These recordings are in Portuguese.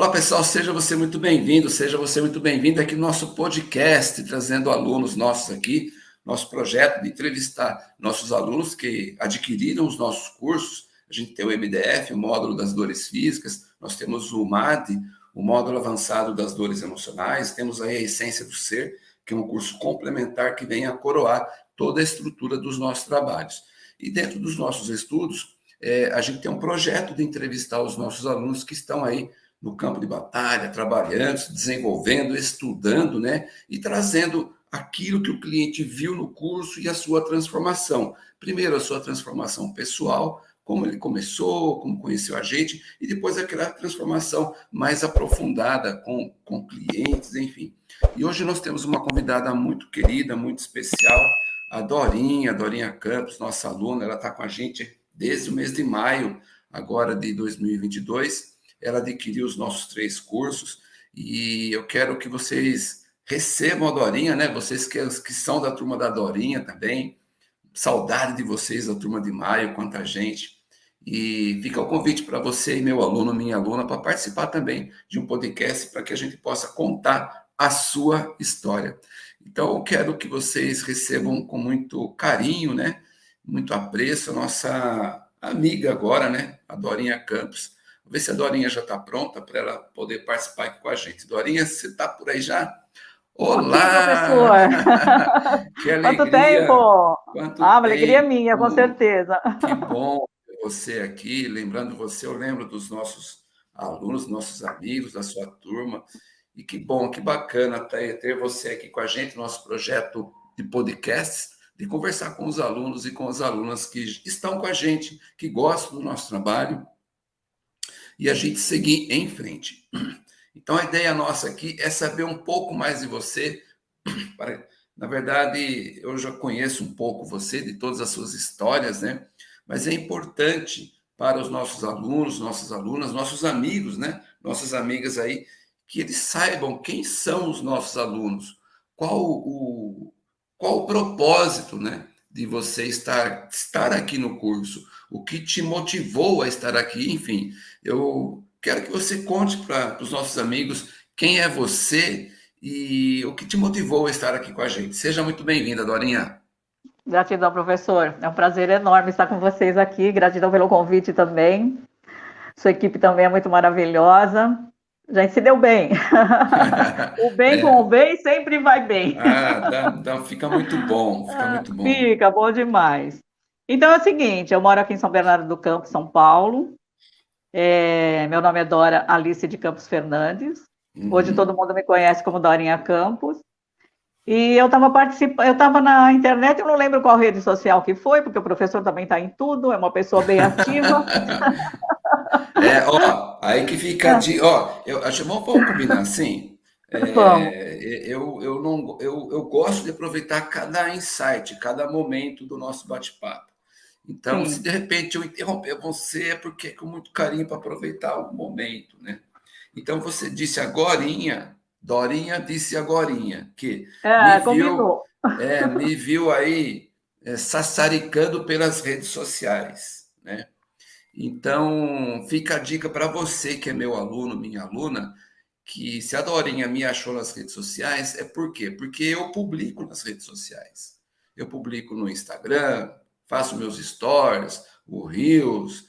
Olá, pessoal, seja você muito bem-vindo, seja você muito bem-vindo aqui no nosso podcast, trazendo alunos nossos aqui, nosso projeto de entrevistar nossos alunos que adquiriram os nossos cursos. A gente tem o MDF, o módulo das dores físicas, nós temos o MAD, o módulo avançado das dores emocionais, temos aí a Essência do Ser, que é um curso complementar que vem a coroar toda a estrutura dos nossos trabalhos. E dentro dos nossos estudos, é, a gente tem um projeto de entrevistar os nossos alunos que estão aí no campo de batalha, trabalhando, se desenvolvendo, estudando, né? E trazendo aquilo que o cliente viu no curso e a sua transformação. Primeiro, a sua transformação pessoal, como ele começou, como conheceu a gente, e depois aquela transformação mais aprofundada com, com clientes, enfim. E hoje nós temos uma convidada muito querida, muito especial, a Dorinha, Dorinha Campos, nossa aluna, ela está com a gente desde o mês de maio, agora de 2022, ela adquiriu os nossos três cursos e eu quero que vocês recebam a Dorinha, né? Vocês que, que são da turma da Dorinha também. Saudade de vocês, da turma de maio, quanta gente. E fica o convite para você e meu aluno, minha aluna, para participar também de um podcast para que a gente possa contar a sua história. Então, eu quero que vocês recebam com muito carinho, né? Muito apreço a nossa amiga agora, né? A Dorinha Campos Ver se a Dorinha já está pronta para ela poder participar aqui com a gente. Dorinha, você está por aí já? Olá! Aqui, professor! que alegria! Quanto tempo! Quanto ah, uma alegria minha, com certeza. Que bom ter você aqui. Lembrando você, eu lembro dos nossos alunos, nossos amigos, da sua turma. E que bom, que bacana ter você aqui com a gente, nosso projeto de podcasts, de conversar com os alunos e com as alunas que estão com a gente, que gostam do nosso trabalho e a gente seguir em frente. Então, a ideia nossa aqui é saber um pouco mais de você. Na verdade, eu já conheço um pouco você, de todas as suas histórias, né? Mas é importante para os nossos alunos, nossas alunas, nossos amigos, né? Nossas amigas aí, que eles saibam quem são os nossos alunos, qual o, qual o propósito, né? De você estar, estar aqui no curso, o que te motivou a estar aqui, enfim. Eu quero que você conte para os nossos amigos quem é você e o que te motivou a estar aqui com a gente. Seja muito bem-vinda, Dorinha. Gratidão, professor. É um prazer enorme estar com vocês aqui. Gratidão pelo convite também. Sua equipe também é muito maravilhosa. A gente se deu bem. o bem é. com o bem sempre vai bem. Ah, dá, dá, fica muito bom, fica muito bom. Fica bom demais. Então é o seguinte, eu moro aqui em São Bernardo do Campo, São Paulo. É, meu nome é Dora Alice de Campos Fernandes. Uhum. Hoje todo mundo me conhece como Dorinha Campos. E eu estava participando, eu estava na internet, eu não lembro qual rede social que foi, porque o professor também está em tudo, é uma pessoa bem ativa. é, ó, aí que fica de, ó, eu acho vamos combinar assim. É, eu, eu, não, eu, eu gosto de aproveitar cada insight, cada momento do nosso bate-papo. Então, Sim. se de repente eu interromper você, é porque é com muito carinho para aproveitar o momento, né? Então, você disse agorinha, Dorinha disse agorinha, que é, me, viu, é, me viu aí é, sassaricando pelas redes sociais, né? Então, fica a dica para você que é meu aluno, minha aluna, que se a Dorinha me achou nas redes sociais, é por quê? Porque eu publico nas redes sociais. Eu publico no Instagram, faço meus stories, o Reels,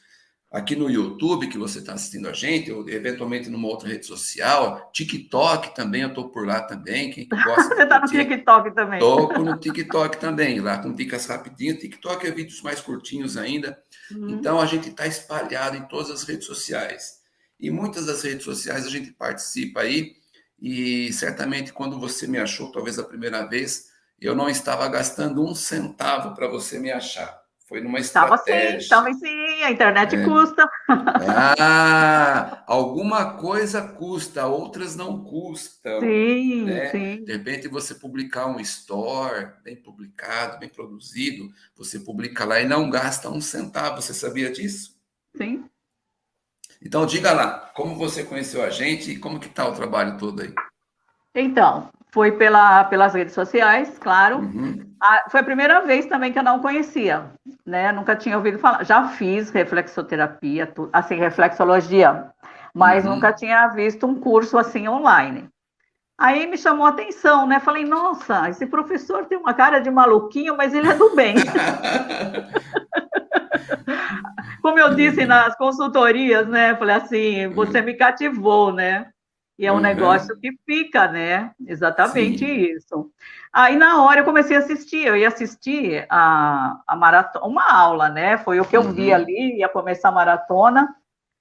aqui no YouTube que você está assistindo a gente, ou eventualmente numa outra rede social, TikTok também, eu estou por lá também. Quem gosta você está no TikTok também. Estou no TikTok também, lá com dicas rapidinhas. TikTok é vídeos mais curtinhos ainda. Uhum. Então a gente está espalhado em todas as redes sociais. E muitas das redes sociais a gente participa aí. E certamente quando você me achou, talvez a primeira vez, eu não estava gastando um centavo para você me achar. Foi numa estratégia. Estava sim, estava sim, a internet é. custa. Ah, alguma coisa custa, outras não custam. Sim, né? sim. De repente você publicar um store bem publicado, bem produzido, você publica lá e não gasta um centavo. Você sabia disso? Sim. Então diga lá, como você conheceu a gente e como que está o trabalho todo aí? Então, foi pela, pelas redes sociais, claro. Uhum. A, foi a primeira vez também que eu não conhecia, né? Nunca tinha ouvido falar. Já fiz reflexoterapia, tu, assim, reflexologia mas uhum. nunca tinha visto um curso assim online. Aí me chamou a atenção, né? Falei, nossa, esse professor tem uma cara de maluquinho, mas ele é do bem. Como eu disse nas consultorias, né? Falei assim, você me cativou, né? E é um uhum. negócio que fica, né? Exatamente Sim. isso. Aí, na hora, eu comecei a assistir. Eu ia assistir a, a maratona, uma aula, né? Foi o que eu uhum. vi ali, ia começar a maratona,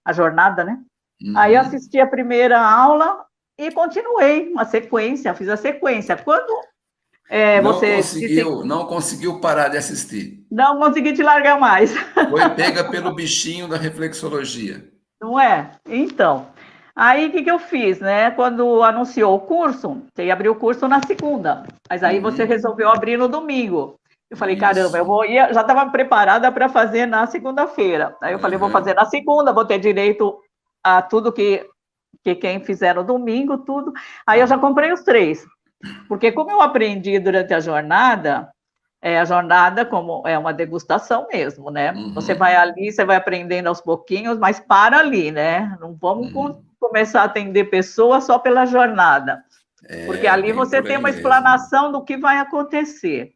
a jornada, né? Uhum. Aí, eu assisti a primeira aula e continuei uma sequência, fiz a sequência. Quando é, não você conseguiu, disse... não conseguiu parar de assistir. Não consegui te largar mais. Foi pega pelo bichinho da reflexologia. Não é? Então, Aí o que, que eu fiz, né? Quando anunciou o curso, você ia abrir o curso na segunda, mas aí uhum. você resolveu abrir no domingo. Eu falei, Isso. caramba, eu vou ia, já estava preparada para fazer na segunda-feira. Aí eu uhum. falei, vou fazer na segunda, vou ter direito a tudo que, que quem fizer no domingo, tudo. Aí eu já comprei os três. Porque como eu aprendi durante a jornada, é, a jornada como é uma degustação mesmo, né? Uhum. Você vai ali, você vai aprendendo aos pouquinhos, mas para ali, né? Não vamos uhum começar a atender pessoas só pela jornada. É, porque ali você tem uma explanação mesmo. do que vai acontecer.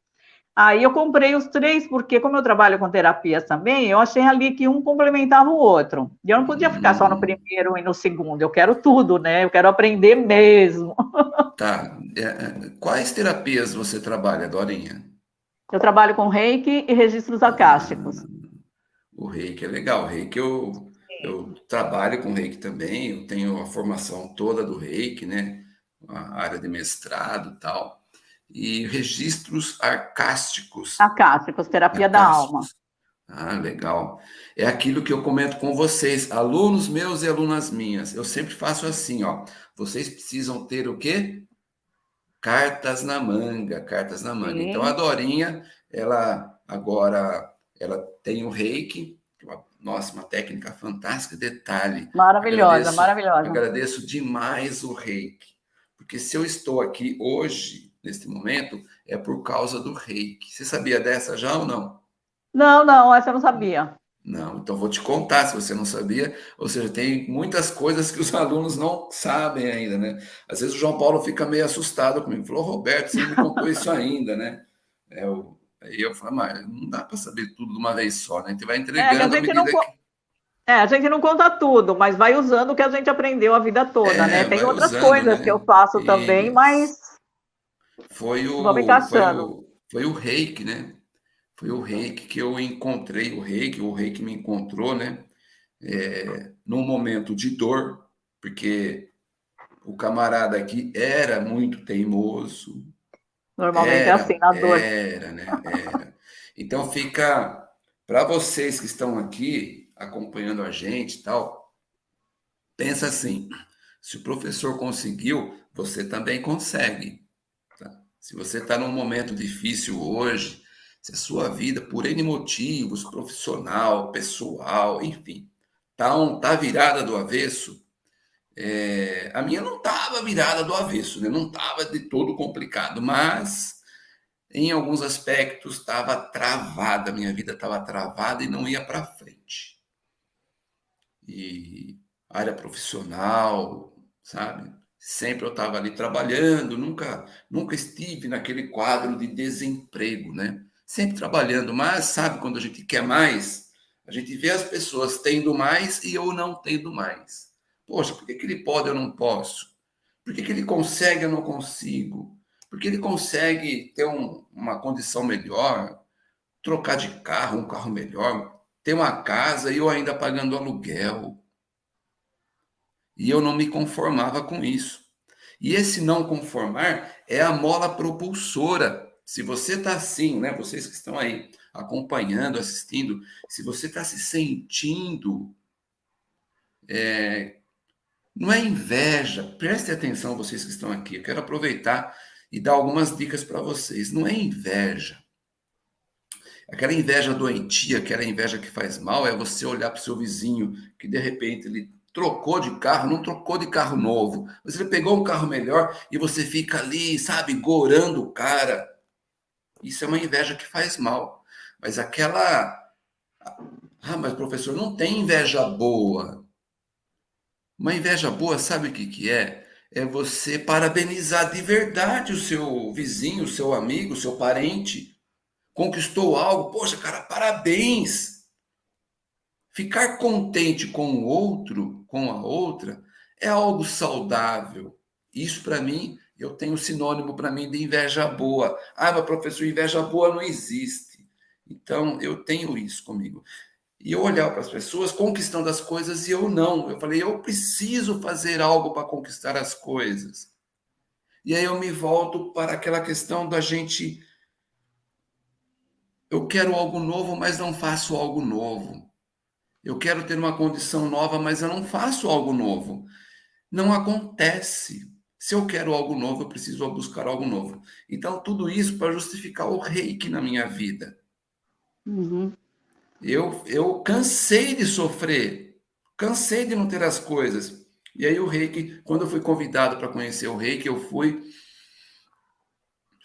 Aí eu comprei os três, porque como eu trabalho com terapias também, eu achei ali que um complementava o outro. E eu não podia ficar só no hum. primeiro e no segundo, eu quero tudo, né? Eu quero aprender mesmo. Tá. É, é, quais terapias você trabalha, Dorinha? Eu trabalho com reiki e registros acásticos. Ah, o reiki é legal. O reiki eu eu trabalho com reiki também, eu tenho a formação toda do reiki, né? A área de mestrado e tal. E registros arcásticos. Arcásticos, terapia arcásticos. da alma. Ah, legal. É aquilo que eu comento com vocês, alunos meus e alunas minhas. Eu sempre faço assim, ó. Vocês precisam ter o quê? Cartas na manga, cartas na manga. Sim. Então a Dorinha, ela agora ela tem o reiki, nossa, uma técnica fantástica. Detalhe. Maravilhosa, agradeço, maravilhosa. Agradeço demais o reiki. Porque se eu estou aqui hoje, neste momento, é por causa do reiki. Você sabia dessa já ou não? Não, não, essa eu não sabia. Não, então vou te contar se você não sabia. Ou seja, tem muitas coisas que os alunos não sabem ainda, né? Às vezes o João Paulo fica meio assustado comigo. Falou, Roberto, você não me contou isso ainda, né? É, o Aí eu falo, mas não dá para saber tudo de uma vez só, né? A gente vai entregando é, a, gente não, que... É, a gente não conta tudo, mas vai usando o que a gente aprendeu a vida toda, é, né? Tem outras usando, coisas né? que eu faço e... também, mas. Foi o, foi o, foi o reiki, né? Foi o reiki que eu encontrei, o reiki, o reiki me encontrou, né? É, num momento de dor, porque o camarada aqui era muito teimoso, Normalmente é era, é assim, na dor. Era, né? Era. Então fica para vocês que estão aqui acompanhando a gente e tal, pensa assim: se o professor conseguiu, você também consegue. Tá? Se você está num momento difícil hoje, se a sua vida, por N motivos, profissional, pessoal, enfim, tá, um, tá virada do avesso, é, a minha não estava virada do avesso, né? não estava de todo complicado, mas em alguns aspectos estava travada, minha vida estava travada e não ia para frente. E área profissional, sabe? Sempre eu estava ali trabalhando, nunca, nunca estive naquele quadro de desemprego, né? Sempre trabalhando, mas sabe quando a gente quer mais, a gente vê as pessoas tendo mais e eu não tendo mais. Poxa, por que, que ele pode eu não posso? Por que, que ele consegue eu não consigo? Por que ele consegue ter um, uma condição melhor, trocar de carro, um carro melhor, ter uma casa e eu ainda pagando aluguel? E eu não me conformava com isso. E esse não conformar é a mola propulsora. Se você está assim, né? Vocês que estão aí acompanhando, assistindo, se você está se sentindo é, não é inveja. Preste atenção, vocês que estão aqui. Eu quero aproveitar e dar algumas dicas para vocês. Não é inveja. Aquela inveja doentia, aquela inveja que faz mal, é você olhar para o seu vizinho que de repente ele trocou de carro, não trocou de carro novo, mas ele pegou um carro melhor e você fica ali, sabe, gorando o cara. Isso é uma inveja que faz mal. Mas aquela. Ah, mas professor, não tem inveja boa. Uma inveja boa, sabe o que, que é? É você parabenizar de verdade o seu vizinho, o seu amigo, o seu parente. Conquistou algo, poxa, cara, parabéns. Ficar contente com o outro, com a outra, é algo saudável. Isso, para mim, eu tenho sinônimo para mim de inveja boa. Ah, mas professor, inveja boa não existe. Então, eu tenho isso comigo. E eu olhar para as pessoas conquistando as coisas e eu não. Eu falei, eu preciso fazer algo para conquistar as coisas. E aí eu me volto para aquela questão da gente. Eu quero algo novo, mas não faço algo novo. Eu quero ter uma condição nova, mas eu não faço algo novo. Não acontece. Se eu quero algo novo, eu preciso buscar algo novo. Então, tudo isso para justificar o reiki na minha vida. Uhum. Eu, eu cansei de sofrer, cansei de não ter as coisas. E aí o reiki, quando eu fui convidado para conhecer o reiki, eu fui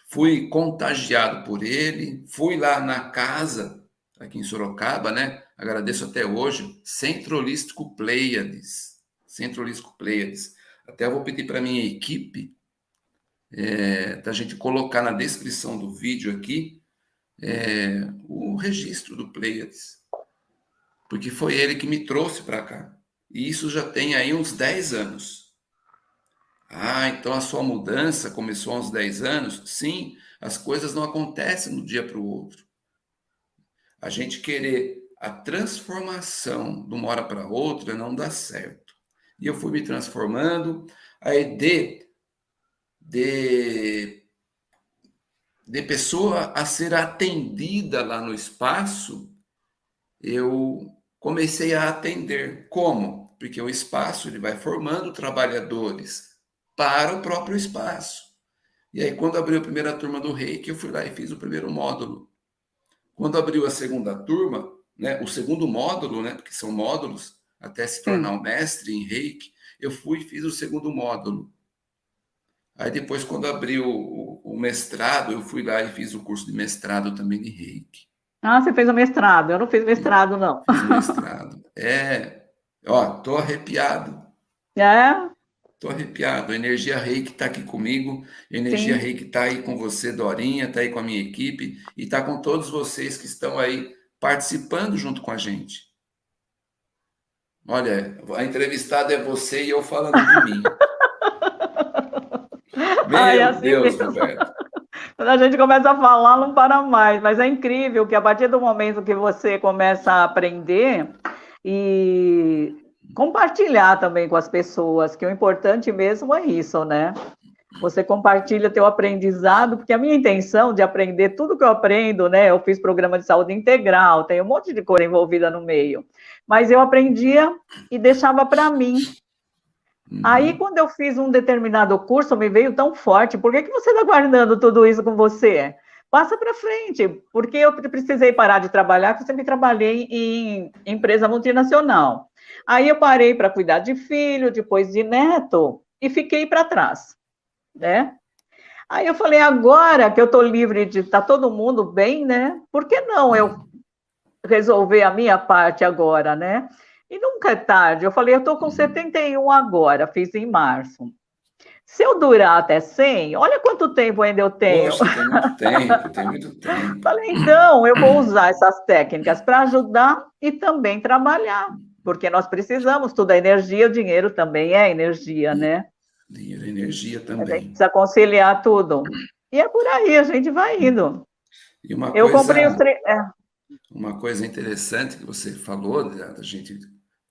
fui contagiado por ele, fui lá na casa, aqui em Sorocaba, né? Agradeço até hoje, Centro Holístico Pleiades. Centro Holístico Pleiades. Até vou pedir para minha equipe, é, da gente colocar na descrição do vídeo aqui, é, o registro do Pleiades, porque foi ele que me trouxe para cá. E isso já tem aí uns 10 anos. Ah, então a sua mudança começou há uns 10 anos? Sim, as coisas não acontecem um dia para o outro. A gente querer a transformação de uma hora para outra não dá certo. E eu fui me transformando, aí de, de de pessoa a ser atendida lá no espaço, eu comecei a atender. Como? Porque o espaço ele vai formando trabalhadores para o próprio espaço. E aí, quando abriu a primeira turma do Reiki, eu fui lá e fiz o primeiro módulo. Quando abriu a segunda turma, né, o segundo módulo, né, porque são módulos, até se tornar um mestre em Reiki, eu fui e fiz o segundo módulo. Aí depois, quando abriu o, o, mestrado, eu fui lá e fiz o curso de mestrado também de reiki. Ah, você fez o mestrado. Eu não fiz mestrado, não. Fiz mestrado. É, ó, tô arrepiado. É? Tô arrepiado. A energia reiki está aqui comigo. A energia Sim. reiki está aí com você, Dorinha, está aí com a minha equipe e está com todos vocês que estão aí participando junto com a gente. Olha, a entrevistada é você e eu falando de mim. Meu Ai, assim Deus, Roberto. Quando a gente começa a falar, não para mais. Mas é incrível que a partir do momento que você começa a aprender e compartilhar também com as pessoas, que o importante mesmo é isso, né? Você compartilha teu aprendizado, porque a minha intenção de aprender tudo que eu aprendo, né? Eu fiz programa de saúde integral, tem um monte de coisa envolvida no meio. Mas eu aprendia e deixava para mim, Uhum. Aí, quando eu fiz um determinado curso, me veio tão forte. Por que, que você está guardando tudo isso com você? Passa para frente, porque eu precisei parar de trabalhar, porque eu sempre trabalhei em empresa multinacional. Aí eu parei para cuidar de filho, depois de neto, e fiquei para trás, né? Aí eu falei, agora que eu estou livre de estar tá todo mundo bem, né? Por que não eu resolver a minha parte agora, né? E nunca é tarde. Eu falei, eu estou com 71 uhum. agora, fiz em março. Se eu durar até 100, olha quanto tempo ainda eu tenho. Poxa, tem muito tempo, tem muito tempo. Falei, então, eu vou usar essas técnicas para ajudar e também trabalhar, porque nós precisamos, tudo é energia, o dinheiro também é energia, né? Dinheiro é energia também. A gente precisa conciliar tudo. E é por aí, a gente vai indo. eu coisa, comprei os três. É. Uma coisa interessante que você falou, da gente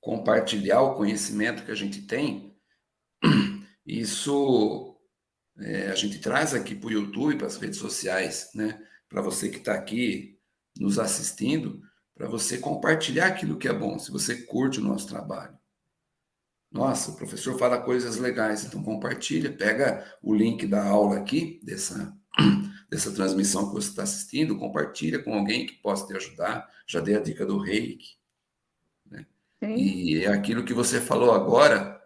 compartilhar o conhecimento que a gente tem, isso é, a gente traz aqui para o YouTube, para as redes sociais, né? Para você que está aqui nos assistindo, para você compartilhar aquilo que é bom, se você curte o nosso trabalho. Nossa, o professor fala coisas legais, então compartilha, pega o link da aula aqui, dessa, dessa transmissão que você está assistindo, compartilha com alguém que possa te ajudar. Já dei a dica do reiki, Sim. E é aquilo que você falou agora,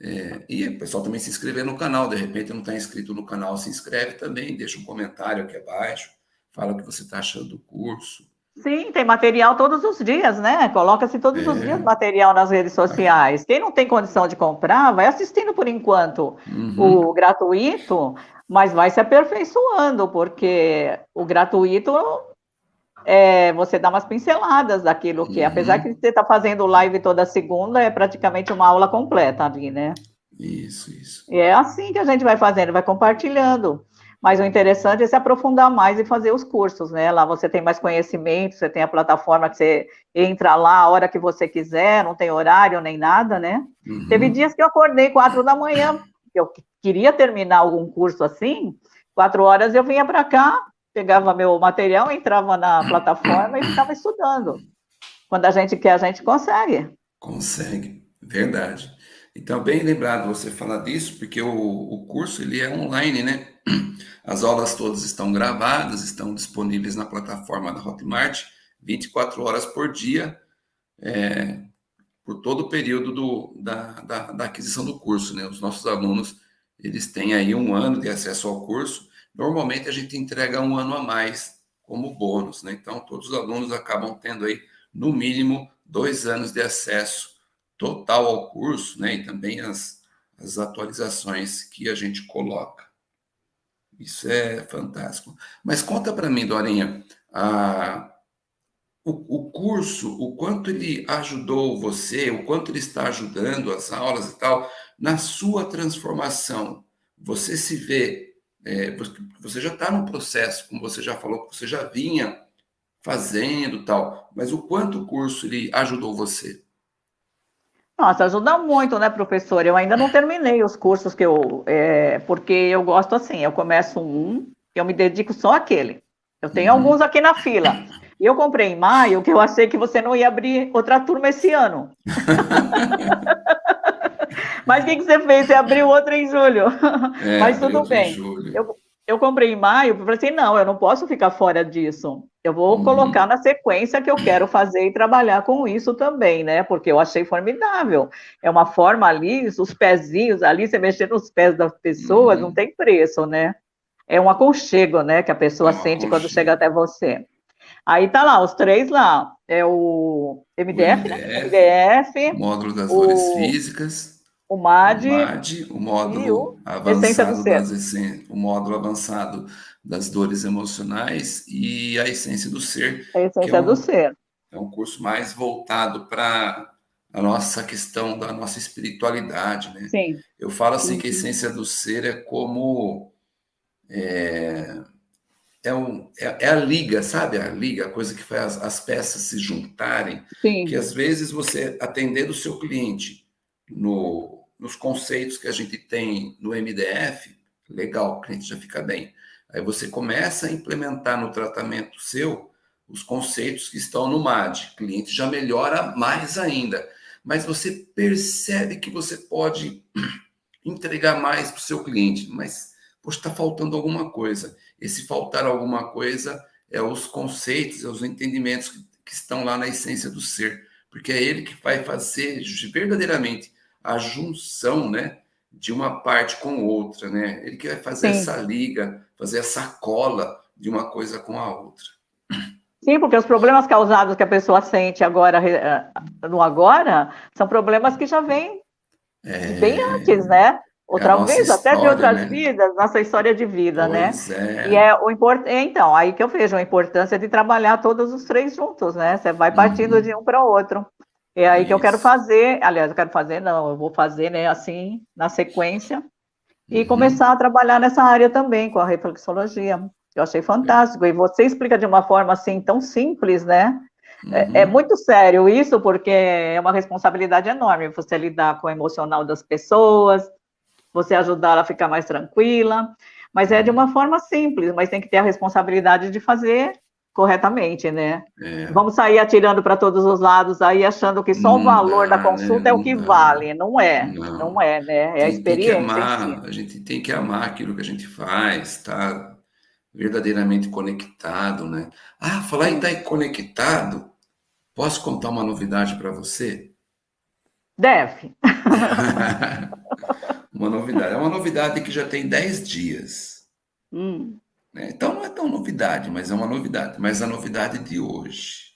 é, e o pessoal também se inscrever no canal, de repente não está inscrito no canal, se inscreve também, deixa um comentário aqui abaixo, fala o que você está achando do curso. Sim, tem material todos os dias, né? Coloca-se todos é. os dias material nas redes sociais. Quem não tem condição de comprar, vai assistindo por enquanto uhum. o gratuito, mas vai se aperfeiçoando, porque o gratuito é, você dá umas pinceladas daquilo que, uhum. apesar que você está fazendo live toda segunda, é praticamente uma aula completa ali, né? Isso, isso. E é assim que a gente vai fazendo, vai compartilhando. Mas o interessante é se aprofundar mais e fazer os cursos, né? Lá você tem mais conhecimento, você tem a plataforma que você entra lá a hora que você quiser, não tem horário nem nada, né? Uhum. Teve dias que eu acordei quatro da manhã, eu queria terminar algum curso assim, quatro horas eu vinha para cá, pegava meu material, entrava na plataforma e ficava estudando. Quando a gente quer, a gente consegue. Consegue, verdade. Então, bem lembrado você falar disso, porque o, o curso ele é online, né? As aulas todas estão gravadas, estão disponíveis na plataforma da Hotmart, 24 horas por dia, é, por todo o período do, da, da, da, aquisição do curso. Né? Os nossos alunos, eles têm aí um ano de acesso ao curso. Normalmente, a gente entrega um ano a mais como bônus. Né? Então, todos os alunos acabam tendo aí, no mínimo, dois anos de acesso total ao curso, né? E também as, as atualizações que a gente coloca. Isso é fantástico. Mas conta para mim, Dorinha, a, o, o, curso, o quanto ele ajudou você, o quanto ele está ajudando as aulas e tal, na sua transformação. Você se vê, é, você já está no processo, como você já falou, você já vinha fazendo tal, mas o quanto o curso ele ajudou você? Nossa, ajuda muito, né, professor? Eu ainda não terminei os cursos que eu. É, porque eu gosto assim, eu começo um, eu me dedico só àquele. Eu tenho uhum. alguns aqui na fila. E eu comprei em maio, que eu achei que você não ia abrir outra turma esse ano. Mas o que, que você fez? Você abriu outra em julho. É, Mas tudo bem. Eu, eu comprei em maio, falei assim, não, eu não posso ficar fora disso. Eu vou uhum. colocar na sequência que eu quero fazer e trabalhar com isso também, né? Porque eu achei formidável. É uma forma ali, os pezinhos ali, você mexer nos pés das pessoas, uhum. não tem preço, né? É um aconchego, né? Que a pessoa é sente quando chega até você. Aí tá lá, os três lá. É o MDF, o MDF, né? MDF módulo das o... dores físicas o MAD, o, MAD, o módulo o avançado das o módulo avançado das dores emocionais e a essência do ser. A essência é um, do ser. É um curso mais voltado para a nossa questão da nossa espiritualidade, né? Sim. Eu falo assim Sim. que a essência do ser é como é, é, um, é, é, a liga, sabe? A liga, a coisa que faz as, as peças se juntarem. Sim. Que às vezes você atendendo o seu cliente no nos conceitos que a gente tem no MDF, legal, o cliente já fica bem. Aí você começa a implementar no tratamento seu os conceitos que estão no MAD. O cliente já melhora mais ainda. Mas você percebe que você pode entregar mais para o seu cliente. Mas, poxa, está faltando alguma coisa. Esse faltar alguma coisa é os conceitos, é os entendimentos que, que estão lá na essência do ser. Porque é ele que vai fazer verdadeiramente a junção, né, de uma parte com outra, né? Ele que vai fazer Sim. essa liga, fazer essa cola de uma coisa com a outra. Sim, porque os problemas causados que a pessoa sente agora, eh, no agora, são problemas que já vêm é... bem antes, né? Outra é vez, história, até de outras né? vidas, nossa história de vida, né? pois né? É. E é o importante, então, aí que eu vejo a importância de trabalhar todos os três juntos, né? Você vai partindo uhum. de um para o outro. É aí Isso. que eu quero fazer, aliás, eu quero fazer, não, eu vou fazer, né, assim, na sequência, e uhum. começar a trabalhar nessa área também, com a reflexologia. Eu achei fantástico, e você explica de uma forma, assim, tão simples, né? Uhum. É, é, uhum. muito sério isso, porque é uma responsabilidade enorme você lidar com o emocional das pessoas, você ajudar ela a ficar mais tranquila, mas é de uma forma simples, mas tem que ter a responsabilidade de fazer corretamente, né? É. Vamos sair atirando para todos os lados aí, achando que só não o valor dá, da consulta né? é o que vale. Não é, não, não é, né? É a experiência. Tem que amar, a gente tem que amar aquilo que a gente faz, tá verdadeiramente conectado, né? Ah, falar em estar tá conectado, posso contar uma novidade para você? Deve. uma novidade. É uma novidade que já tem 10 dias. Hum. Né? Então não é tão novidade, mas é uma novidade. Mas a novidade de hoje.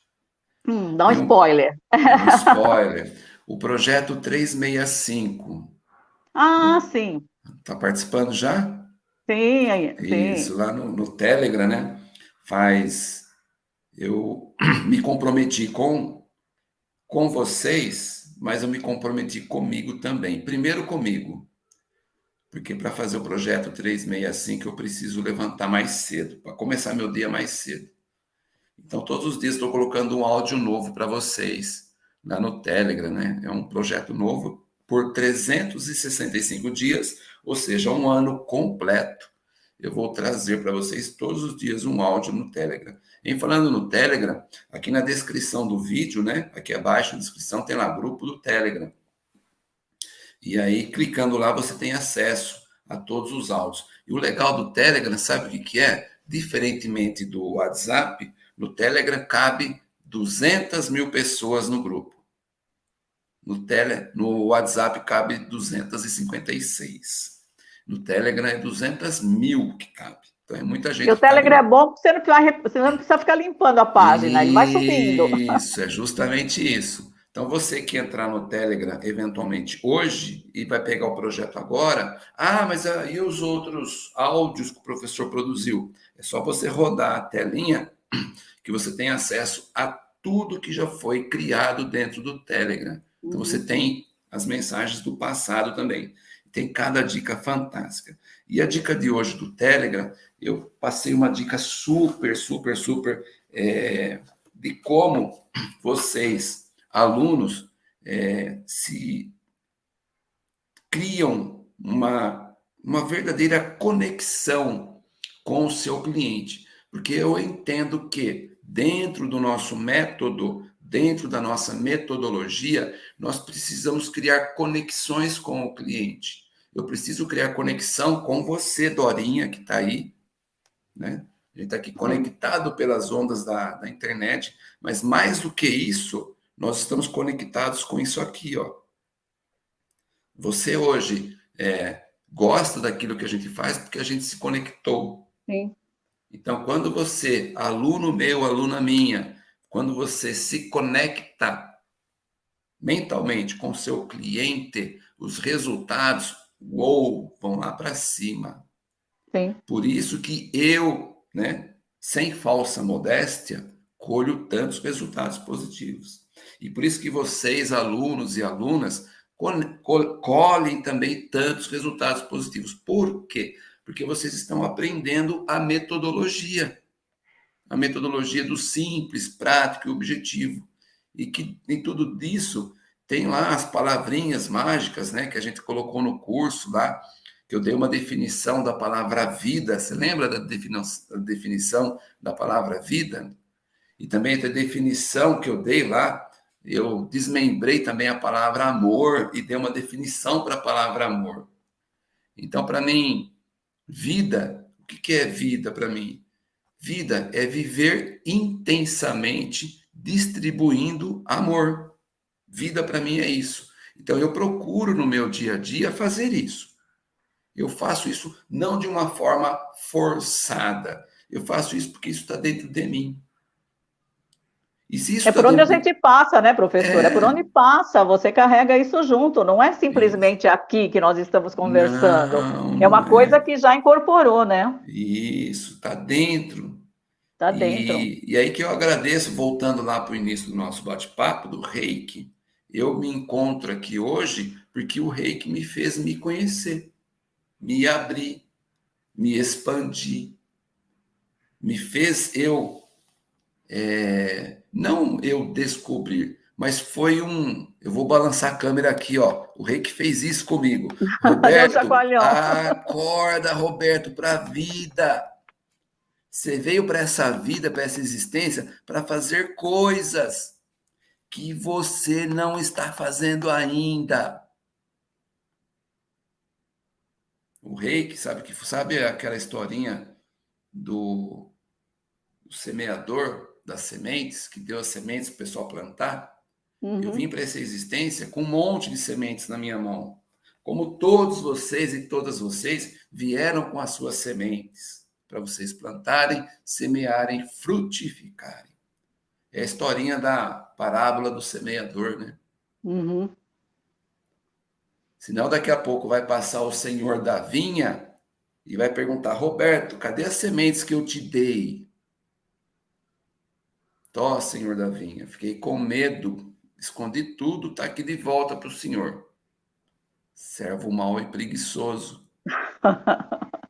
Hum, dá um spoiler. Um spoiler. O projeto 365. Ah, sim. Está participando já? Sim, sim. Isso, lá no, no Telegram, né? Faz. Eu me comprometi com, com vocês, mas eu me comprometi comigo também. Primeiro comigo, porque para fazer o projeto 365 eu preciso levantar mais cedo, para começar meu dia mais cedo. Então, todos os dias estou colocando um áudio novo para vocês lá no Telegram, né? É um projeto novo por 365 dias, ou seja, um ano completo. Eu vou trazer para vocês todos os dias um áudio no Telegram. Em falando no Telegram, aqui na descrição do vídeo, né? Aqui abaixo na descrição tem lá grupo do Telegram. E aí, clicando lá, você tem acesso a todos os áudios. E o legal do Telegram, sabe o que, que é? Diferentemente do WhatsApp, no Telegram cabe 200 mil pessoas no grupo. No, tele, no WhatsApp cabe 256. No Telegram é 200 mil que cabe. Então é muita gente. E o Telegram cabe... é bom porque você não, precisa, você não precisa ficar limpando a página, isso, ele vai subindo. Isso, é justamente isso. Então você que entrar no Telegram eventualmente hoje e vai pegar o projeto agora, ah, mas aí os outros áudios que o professor produziu? É só você rodar a telinha que você tem acesso a tudo que já foi criado dentro do Telegram. Então você uhum. tem as mensagens do passado também. Tem cada dica fantástica. E a dica de hoje do Telegram, eu passei uma dica super, super, super é, de como vocês, alunos, é, se criam uma, uma verdadeira conexão com o seu cliente. Porque eu entendo que dentro do nosso método dentro da nossa metodologia, nós precisamos criar conexões com o cliente. Eu preciso criar conexão com você, Dorinha, que está aí, né? A gente está aqui conectado pelas ondas da, da internet, mas mais do que isso, nós estamos conectados com isso aqui, ó. Você hoje é, gosta daquilo que a gente faz porque a gente se conectou. Sim. Então, quando você, aluno meu, aluna minha, quando você se conecta mentalmente com o seu cliente, os resultados, uou, vão lá para cima. Sim. Por isso que eu, né, sem falsa modéstia, colho tantos resultados positivos. E por isso que vocês, alunos e alunas, colhem também tantos resultados positivos. Por quê? Porque vocês estão aprendendo a metodologia a metodologia do simples, prático e objetivo. E que em tudo isso tem lá as palavrinhas mágicas, né, que a gente colocou no curso lá, que eu dei uma definição da palavra vida. Você lembra da definição da palavra vida? E também a definição que eu dei lá, eu desmembrei também a palavra amor e dei uma definição para a palavra amor. Então, para mim, vida, o que é vida para mim? Vida é viver intensamente distribuindo amor. Vida para mim é isso. Então eu procuro no meu dia a dia fazer isso. Eu faço isso não de uma forma forçada. Eu faço isso porque isso está dentro de mim. É tá por onde dentro... a gente passa, né, professor? É... é... por onde passa, você carrega isso junto, não é simplesmente aqui que nós estamos conversando. Não, é uma coisa é. que já incorporou, né? Isso, está dentro. Está dentro. E, e aí que eu agradeço, voltando lá para o início do nosso bate-papo, do reiki. Eu me encontro aqui hoje porque o reiki me fez me conhecer, me abrir, me expandir, me fez eu, é, não eu descobrir, mas foi um. Eu vou balançar a câmera aqui, ó. O Reiki fez isso comigo. Roberto, acorda, Roberto, para a vida. Você veio para essa vida, para essa existência, para fazer coisas que você não está fazendo ainda. O rei que sabe que sabe aquela historinha do, do semeador das sementes, que deu as sementes para o pessoal plantar. Uhum. Eu vim para essa existência com um monte de sementes na minha mão. Como todos vocês e todas vocês vieram com as suas sementes para vocês plantarem, semearem, frutificarem. É a historinha da parábola do semeador, né? Uhum. Senão daqui a pouco vai passar o senhor da vinha e vai perguntar, Roberto, cadê as sementes que eu te dei? Tó, senhor da vinha, fiquei com medo, escondi tudo, está aqui de volta para o senhor. Servo mau e preguiçoso.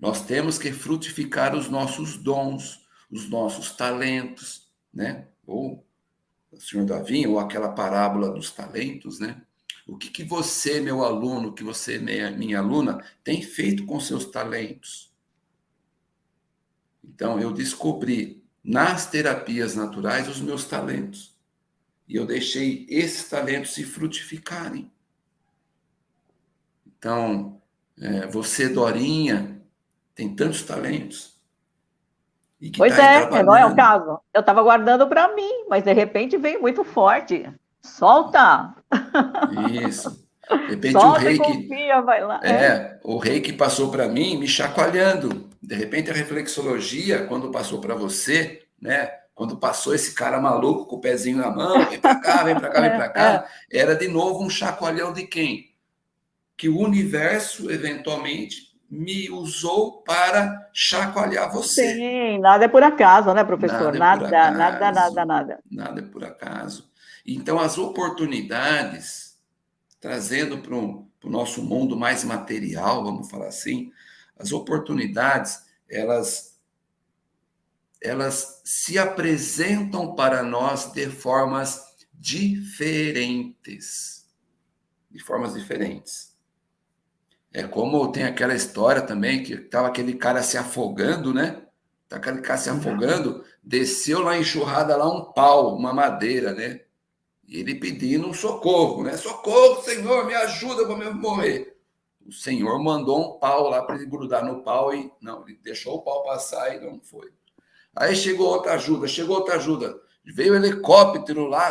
Nós temos que frutificar os nossos dons, os nossos talentos, né? Ou o senhor da vinha, ou aquela parábola dos talentos, né? O que, que você, meu aluno, que você, minha, minha aluna, tem feito com seus talentos? Então, eu descobri nas terapias naturais os meus talentos. E eu deixei esses talentos se frutificarem. Então, é, você, Dorinha, tem tantos talentos. pois tá é, não é o caso. Eu estava guardando para mim, mas de repente veio muito forte. Solta! Isso. De repente o rei que. Confia, vai lá. É, é. o rei que passou para mim me chacoalhando. De repente a reflexologia, quando passou para você, né? Quando passou esse cara maluco com o pezinho na mão, vem para cá, vem para cá, vem para cá, é, é. era de novo um chacoalhão de quem? Que o universo eventualmente me usou para chacoalhar você. Sim, nada é por acaso, né, professor? Nada, nada, acaso, nada, nada, nada. Nada é por acaso. Então, as oportunidades, trazendo para o nosso mundo mais material, vamos falar assim, as oportunidades, elas, elas se apresentam para nós de formas diferentes. De formas diferentes. É como tem aquela história também, que estava aquele cara se afogando, né? Tá aquele cara se afogando, desceu lá enxurrada lá um pau, uma madeira, né? E ele pedindo um socorro, né? Socorro, Senhor, me ajuda, eu vou morrer. O Senhor mandou um pau lá para ele grudar no pau e não, ele deixou o pau passar e não foi. Aí chegou outra ajuda, chegou outra ajuda. Veio o helicóptero lá,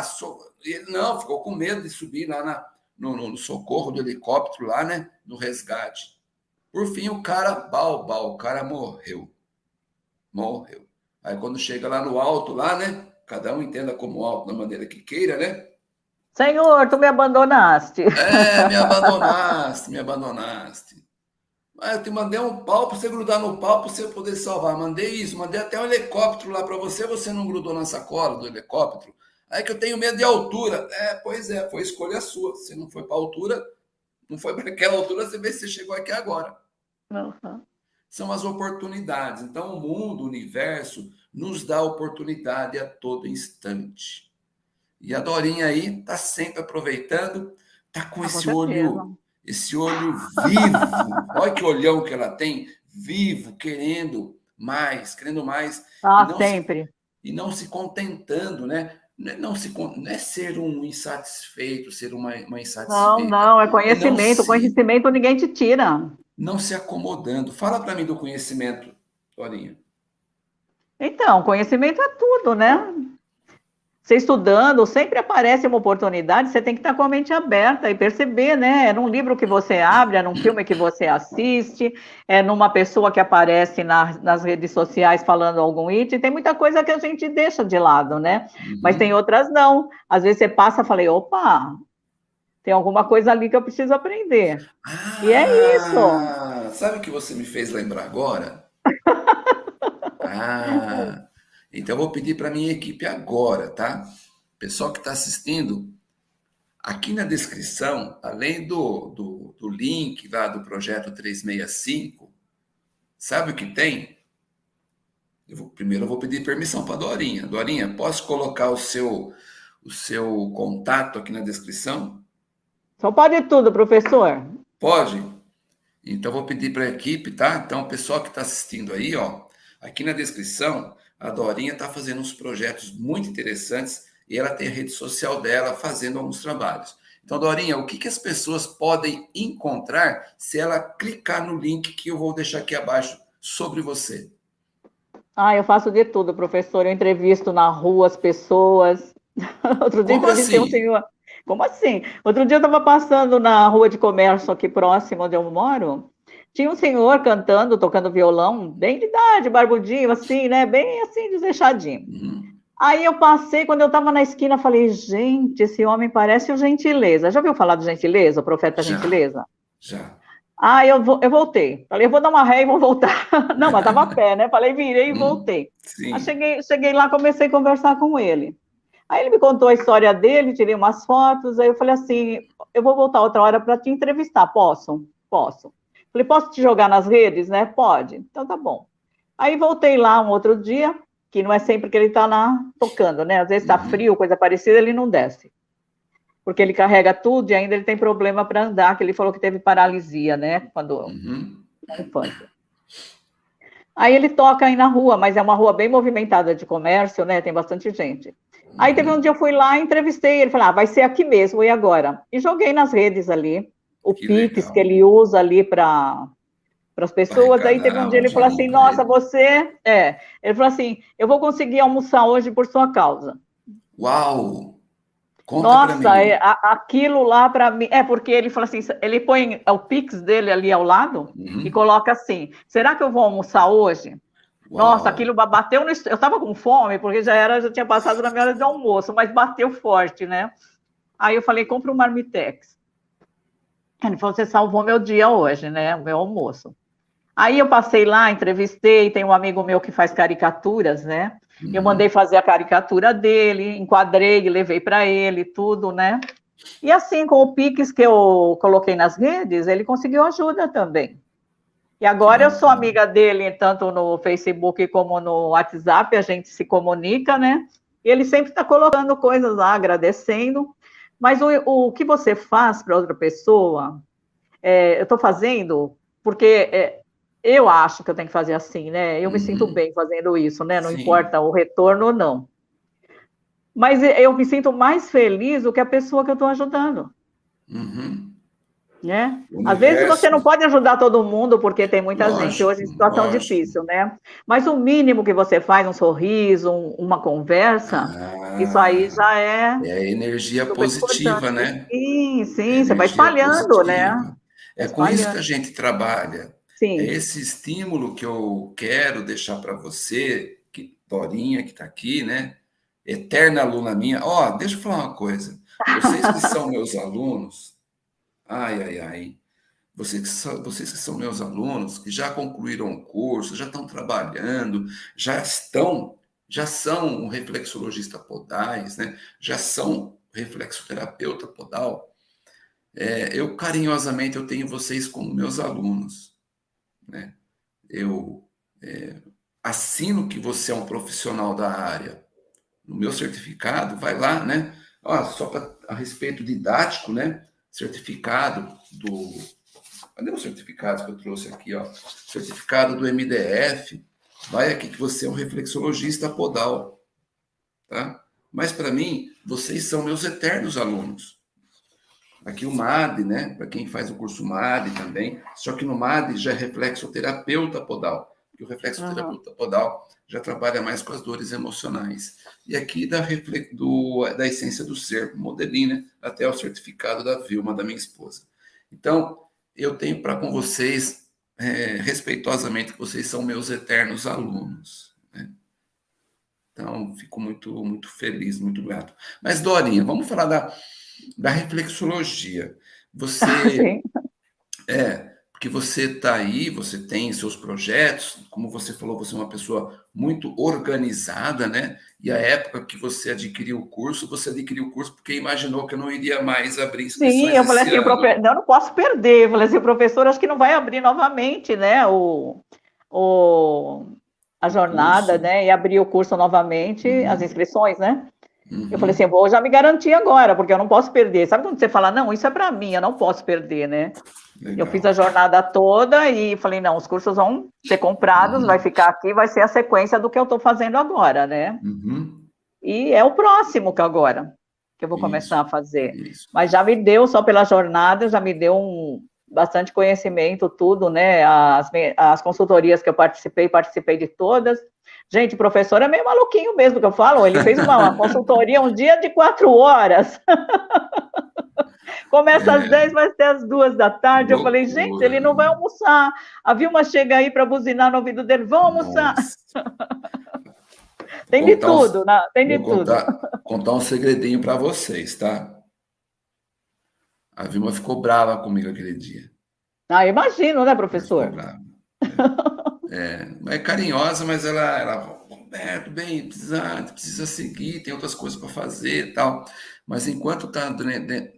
e ele não, ficou com medo de subir lá na, no, no, socorro do helicóptero lá, né? No resgate. Por fim, o cara, bal, bal, o cara morreu. Morreu. Aí quando chega lá no alto, lá, né? Cada um entenda como alto da maneira que queira, né? Senhor, tu me abandonaste. É, me abandonaste, me abandonaste. Mas eu te mandei um pau para você grudar no pau para você poder salvar. Mandei isso, mandei até um helicóptero lá para você, você não grudou na sacola do helicóptero. Aí que eu tenho medo de altura. É, pois é, foi escolha sua. Você não foi para altura, não foi para aquela altura, você vê se você chegou aqui agora. Uhum. São as oportunidades. Então, o mundo, o universo, nos dá oportunidade a todo instante. E a Dorinha aí está sempre aproveitando, está com, com esse certeza. olho, esse olho vivo. Olha que olhão que ela tem, vivo, querendo mais, querendo mais. Ah, e sempre. Se, e não se contentando, né? É, não, se, não é ser um insatisfeito, ser uma, uma insatisfeita. Não, não, é conhecimento. Se, conhecimento ninguém te tira. Não se acomodando. Fala para mim do conhecimento, Dorinha. Então, conhecimento é tudo, né? Você estudando, sempre aparece uma oportunidade, você tem que estar com a mente aberta e perceber, né? É num livro que você abre, é num filme que você assiste, é numa pessoa que aparece na, nas redes sociais falando algum item, tem muita coisa que a gente deixa de lado, né? Uhum. Mas tem outras não. Às vezes você passa e fala, opa, tem alguma coisa ali que eu preciso aprender. Ah, e é isso. Sabe o que você me fez lembrar agora? Ah, então eu vou pedir para minha equipe agora, tá? Pessoal que está assistindo, aqui na descrição, além do, do, do link lá do projeto 365, sabe o que tem? Eu vou, primeiro eu vou pedir permissão para a Dorinha. Dorinha, posso colocar o seu, o seu contato aqui na descrição? Só pode tudo, professor. Pode? Então, vou pedir para a equipe, tá? Então, o pessoal que está assistindo aí, ó, Aqui na descrição, a Dorinha está fazendo uns projetos muito interessantes e ela tem a rede social dela fazendo alguns trabalhos. Então, Dorinha, o que, que as pessoas podem encontrar se ela clicar no link que eu vou deixar aqui abaixo sobre você? Ah, eu faço de tudo, professor. Eu entrevisto na rua as pessoas. Outro dia Como entrevistei assim? um senhor. Como assim? Outro dia eu estava passando na rua de comércio aqui próximo onde eu moro. Tinha um senhor cantando, tocando violão, bem de idade, barbudinho, assim, né? Bem assim, desleixadinho. Uhum. Aí eu passei, quando eu estava na esquina, falei, gente, esse homem parece o Gentileza. Já ouviu falar do Gentileza, o profeta já, Gentileza? Já. Ah, eu, eu voltei. Falei, eu vou dar uma ré e vou voltar. Não, mas estava a pé, né? Falei, virei e hum, voltei. Sim. Aí cheguei, cheguei lá, comecei a conversar com ele. Aí ele me contou a história dele, tirei umas fotos, aí eu falei assim, eu vou voltar outra hora para te entrevistar, posso? Posso. Falei, posso te jogar nas redes, né? Pode. Então tá bom. Aí voltei lá um outro dia, que não é sempre que ele está lá tocando, né? Às vezes está uhum. frio, coisa parecida, ele não desce. Porque ele carrega tudo e ainda ele tem problema para andar, que ele falou que teve paralisia, né? Quando uhum. na infância. Aí ele toca aí na rua, mas é uma rua bem movimentada de comércio, né? Tem bastante gente. Aí teve um dia eu fui lá, entrevistei ele, falei, ah, vai ser aqui mesmo, e agora? E joguei nas redes ali, o que Pix legal. que ele usa ali para para as pessoas. Aí teve um dia ele falou assim: Nossa, você. É. Ele falou assim: Eu vou conseguir almoçar hoje por sua causa. Uau! Conta Nossa, é, a, aquilo lá para mim. É, porque ele falou assim: ele põe o Pix dele ali ao lado uhum. e coloca assim: Será que eu vou almoçar hoje? Uau. Nossa, aquilo bateu no. Eu estava com fome, porque já era, já tinha passado na minha hora de almoço, mas bateu forte, né? Aí eu falei: compra um marmitex. Ele falou: Você salvou meu dia hoje, né? O meu almoço. Aí eu passei lá, entrevistei, tem um amigo meu que faz caricaturas, né? Uhum. Eu mandei fazer a caricatura dele, enquadrei, levei para ele, tudo, né? E assim, com o Pix que eu coloquei nas redes, ele conseguiu ajuda também. E agora eu sou amiga dele, tanto no Facebook como no WhatsApp, a gente se comunica, né? E ele sempre está colocando coisas lá, agradecendo. Mas o, o que você faz para outra pessoa, é, eu estou fazendo porque é, eu acho que eu tenho que fazer assim, né? Eu me uhum. sinto bem fazendo isso, né? Não Sim. importa o retorno ou não. Mas eu me sinto mais feliz do que a pessoa que eu estou ajudando. Uhum. Né? Às vezes você não pode ajudar todo mundo, porque tem muita lógico, gente hoje em situação lógico. difícil, né? Mas o mínimo que você faz, um sorriso, um, uma conversa, ah, isso aí já é. É energia positiva, né? Sim, sim, é você vai espalhando, né? positiva. né? É com isso que a gente trabalha. Sim. É esse estímulo que eu quero deixar para você, que Dorinha, que está aqui, né? Eterna aluna minha. Ó, oh, deixa eu falar uma coisa. Vocês que são meus alunos, ai, ai, ai. Vocês que, são, vocês que são meus alunos, que já concluíram o curso, já estão trabalhando, já estão, já são um reflexologista podais, né? Já são reflexoterapeuta podal. É, eu carinhosamente eu tenho vocês como meus alunos né? Eu é, assino que você é um profissional da área. No meu certificado, vai lá, né? Ó, só pra, a respeito didático, né? Certificado do. Cadê o certificado que eu trouxe aqui, ó? Certificado do MDF. Vai aqui que você é um reflexologista podal, tá? Mas para mim, vocês são meus eternos alunos. Aqui o MAD, né? Para quem faz o curso MAD também. Só que no MAD já é reflexoterapeuta podal. E o reflexoterapeuta uhum. podal já trabalha mais com as dores emocionais. E aqui da, do, da essência do ser, modelinho, né? Até o certificado da Vilma, da minha esposa. Então, eu tenho para com vocês, é, respeitosamente, que vocês são meus eternos alunos. Né? Então, fico muito, muito feliz, muito grato. Mas, Dorinha, vamos falar da da reflexologia. Você é porque você está aí, você tem seus projetos, como você falou, você é uma pessoa muito organizada, né? E a época que você adquiriu o curso, você adquiriu o curso porque imaginou que eu não iria mais abrir inscrições Sim, eu falei assim, profe... não, eu não posso perder. Eu falei assim, o professor acho que não vai abrir novamente, né? O, o, a jornada, curso. né? E abrir o curso novamente, uhum. as inscrições, né? Uhum. Eu falei assim, vou já me garantir agora, porque eu não posso perder. Sabe quando você fala, não, isso é para mim, eu não posso perder, né? Legal. Eu fiz a jornada toda e falei, não, os cursos vão ser comprados, uhum. vai ficar aqui, vai ser a sequência do que eu estou fazendo agora, né? Uhum. E é o próximo que agora que eu vou isso, começar a fazer. Isso. Mas já me deu, só pela jornada, já me deu um bastante conhecimento, tudo, né? As, as consultorias que eu participei, participei de todas. Gente, o professor é meio maluquinho mesmo, que eu falo. Ele fez uma, uma consultoria um dia de quatro horas. Começa é. às 10, vai até às 2 da tarde. Loucura. Eu falei, gente, ele não vai almoçar. A Vilma chega aí para buzinar no ouvido dele, vão almoçar. tem de tudo, um, né? Tem de tudo. Contar, contar um segredinho para vocês, tá? A Vilma ficou brava comigo aquele dia. Ah, imagino, né, professor? Ficou brava. É, é carinhosa, mas ela, ela Roberto, bem, precisa, precisa seguir, tem outras coisas para fazer e tal. Mas enquanto está dentro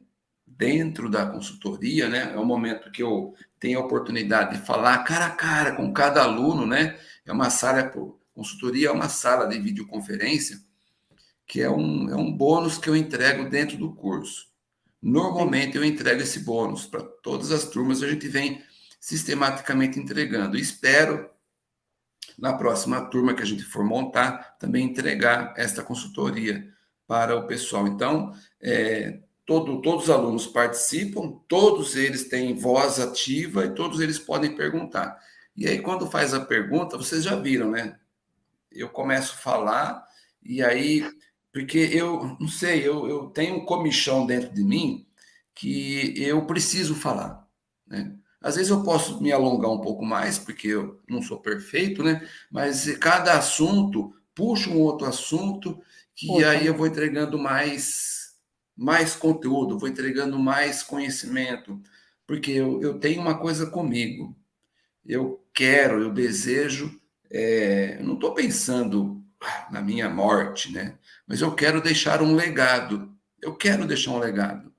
da consultoria, né, é o momento que eu tenho a oportunidade de falar cara a cara com cada aluno, né? É uma sala, consultoria é uma sala de videoconferência, que é um, é um bônus que eu entrego dentro do curso. Normalmente eu entrego esse bônus para todas as turmas, a gente vem sistematicamente entregando. Espero, na próxima turma que a gente for montar, também entregar esta consultoria para o pessoal. Então, é, todo, todos os alunos participam, todos eles têm voz ativa e todos eles podem perguntar. E aí, quando faz a pergunta, vocês já viram, né? Eu começo a falar, e aí, porque eu não sei, eu, eu tenho um comichão dentro de mim que eu preciso falar, né? Às vezes eu posso me alongar um pouco mais, porque eu não sou perfeito, né? Mas cada assunto puxa um outro assunto, que Poxa. aí eu vou entregando mais, mais conteúdo, vou entregando mais conhecimento, porque eu, eu tenho uma coisa comigo. Eu quero, eu desejo, é, eu não estou pensando na minha morte, né? Mas eu quero deixar um legado. Eu quero deixar um legado.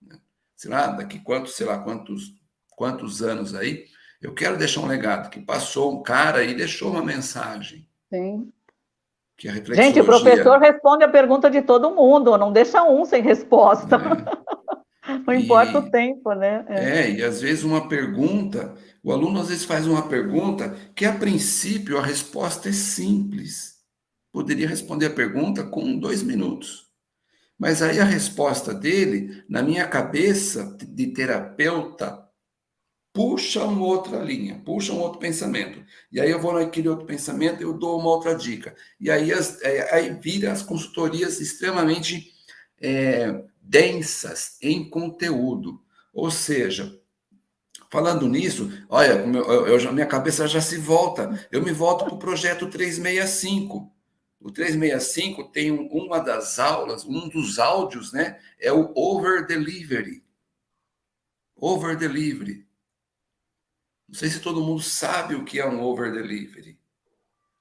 Né? Sei lá, daqui quantos, sei lá, quantos quantos anos aí, eu quero deixar um legado, que passou um cara e deixou uma mensagem. Sim. Reflexologia... Gente, o professor responde a pergunta de todo mundo, não deixa um sem resposta. É. não importa e... o tempo, né? É. é, e às vezes uma pergunta, o aluno às vezes faz uma pergunta que a princípio a resposta é simples. Poderia responder a pergunta com dois minutos. Mas aí a resposta dele, na minha cabeça de terapeuta, puxa uma outra linha, puxa um outro pensamento. E aí eu vou naquele outro pensamento, eu dou uma outra dica. E aí, as, é, aí vira as consultorias extremamente é, densas em conteúdo. Ou seja, falando nisso, olha, eu, eu, minha cabeça já se volta. Eu me volto para o projeto 365. O 365 tem uma das aulas, um dos áudios, né? É o over delivery. Over delivery. Não sei se todo mundo sabe o que é um over delivery.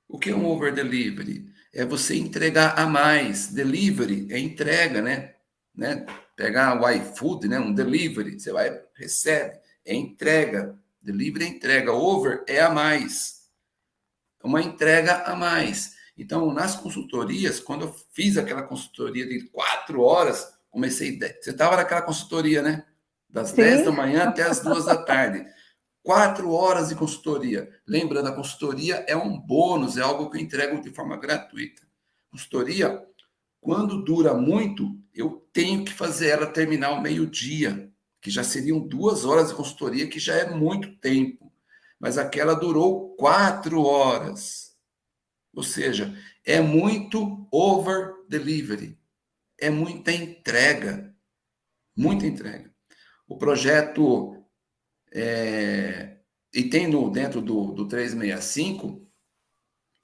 O que é um over delivery? É você entregar a mais. Delivery é entrega, né? né? Pegar o iFood, né? Um delivery, você vai, recebe. É entrega. Delivery é entrega. Over é a mais. É uma entrega a mais. Então, nas consultorias, quando eu fiz aquela consultoria de quatro horas, comecei. Você estava naquela consultoria, né? Das Sim. 10 da manhã até as duas da tarde. Quatro horas de consultoria. Lembrando, a consultoria é um bônus, é algo que eu entrego de forma gratuita. Consultoria, quando dura muito, eu tenho que fazer ela terminar ao meio-dia, que já seriam duas horas de consultoria, que já é muito tempo. Mas aquela durou quatro horas. Ou seja, é muito over delivery. É muita entrega. Muita entrega. O projeto é, e tem no, dentro do, do 365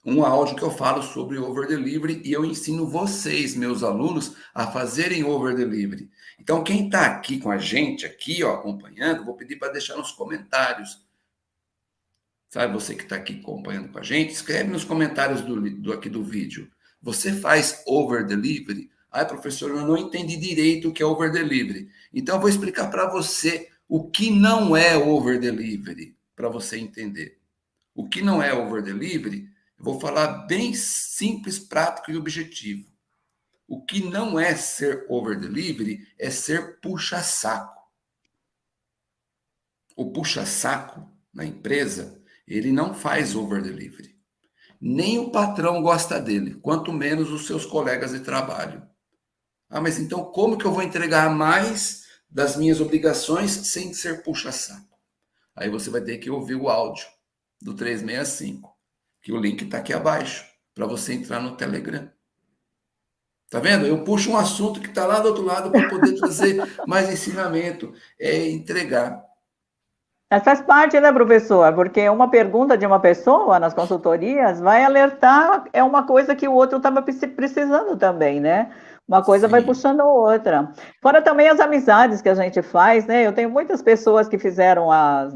um áudio que eu falo sobre over delivery e eu ensino vocês, meus alunos, a fazerem over delivery. Então, quem está aqui com a gente, aqui, ó, acompanhando, vou pedir para deixar nos comentários. Sabe, você que está aqui acompanhando com a gente, escreve nos comentários do, do aqui do vídeo. Você faz over delivery? Ai, professor, eu não entendi direito o que é over delivery. Então, eu vou explicar para você o que não é over delivery, para você entender. O que não é over delivery, vou falar bem simples, prático e objetivo. O que não é ser over delivery é ser puxa-saco. O puxa-saco na empresa, ele não faz over delivery. Nem o patrão gosta dele, quanto menos os seus colegas de trabalho. Ah, mas então como que eu vou entregar mais das minhas obrigações sem ser puxa-saco. Aí você vai ter que ouvir o áudio do 365, que o link está aqui abaixo, para você entrar no Telegram. Tá vendo? Eu puxo um assunto que está lá do outro lado para poder trazer mais ensinamento, é entregar. Mas faz parte, né, professor? Porque uma pergunta de uma pessoa nas consultorias vai alertar, é uma coisa que o outro estava precisando também, né? Uma coisa Sim. vai puxando a outra. Fora também as amizades que a gente faz, né? Eu tenho muitas pessoas que fizeram as,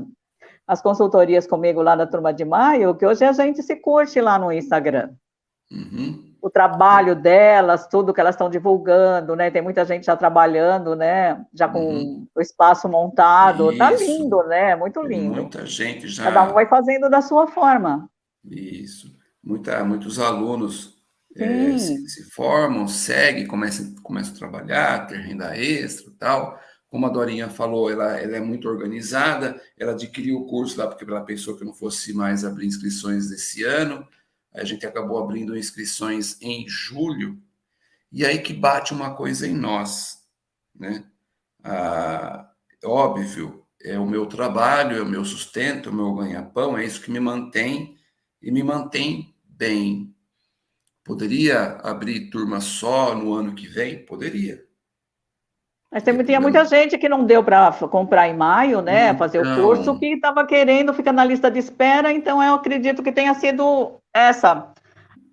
as consultorias comigo lá na Turma de Maio, que hoje a gente se curte lá no Instagram. Uhum o trabalho delas, tudo que elas estão divulgando, né? Tem muita gente já trabalhando, né? Já com uhum. o espaço montado. Tá Isso. Tá lindo, né? Muito lindo. Muita gente já. Cada um vai fazendo da sua forma. Isso. Muita, muitos alunos é, se, se, formam, seguem, começam, começam a trabalhar, ter renda extra tal. Como a Dorinha falou, ela, ela é muito organizada, ela adquiriu o curso lá porque ela pensou que não fosse mais abrir inscrições desse ano a gente acabou abrindo inscrições em julho, e aí que bate uma coisa em nós, né? Ah, óbvio, é o meu trabalho, é o meu sustento, é o meu ganha-pão, é isso que me mantém e me mantém bem. Poderia abrir turma só no ano que vem? Poderia. Mas tem, tinha muita gente que não deu para comprar em maio, né? fazer o curso, que estava querendo ficar na lista de espera, então eu acredito que tenha sido essa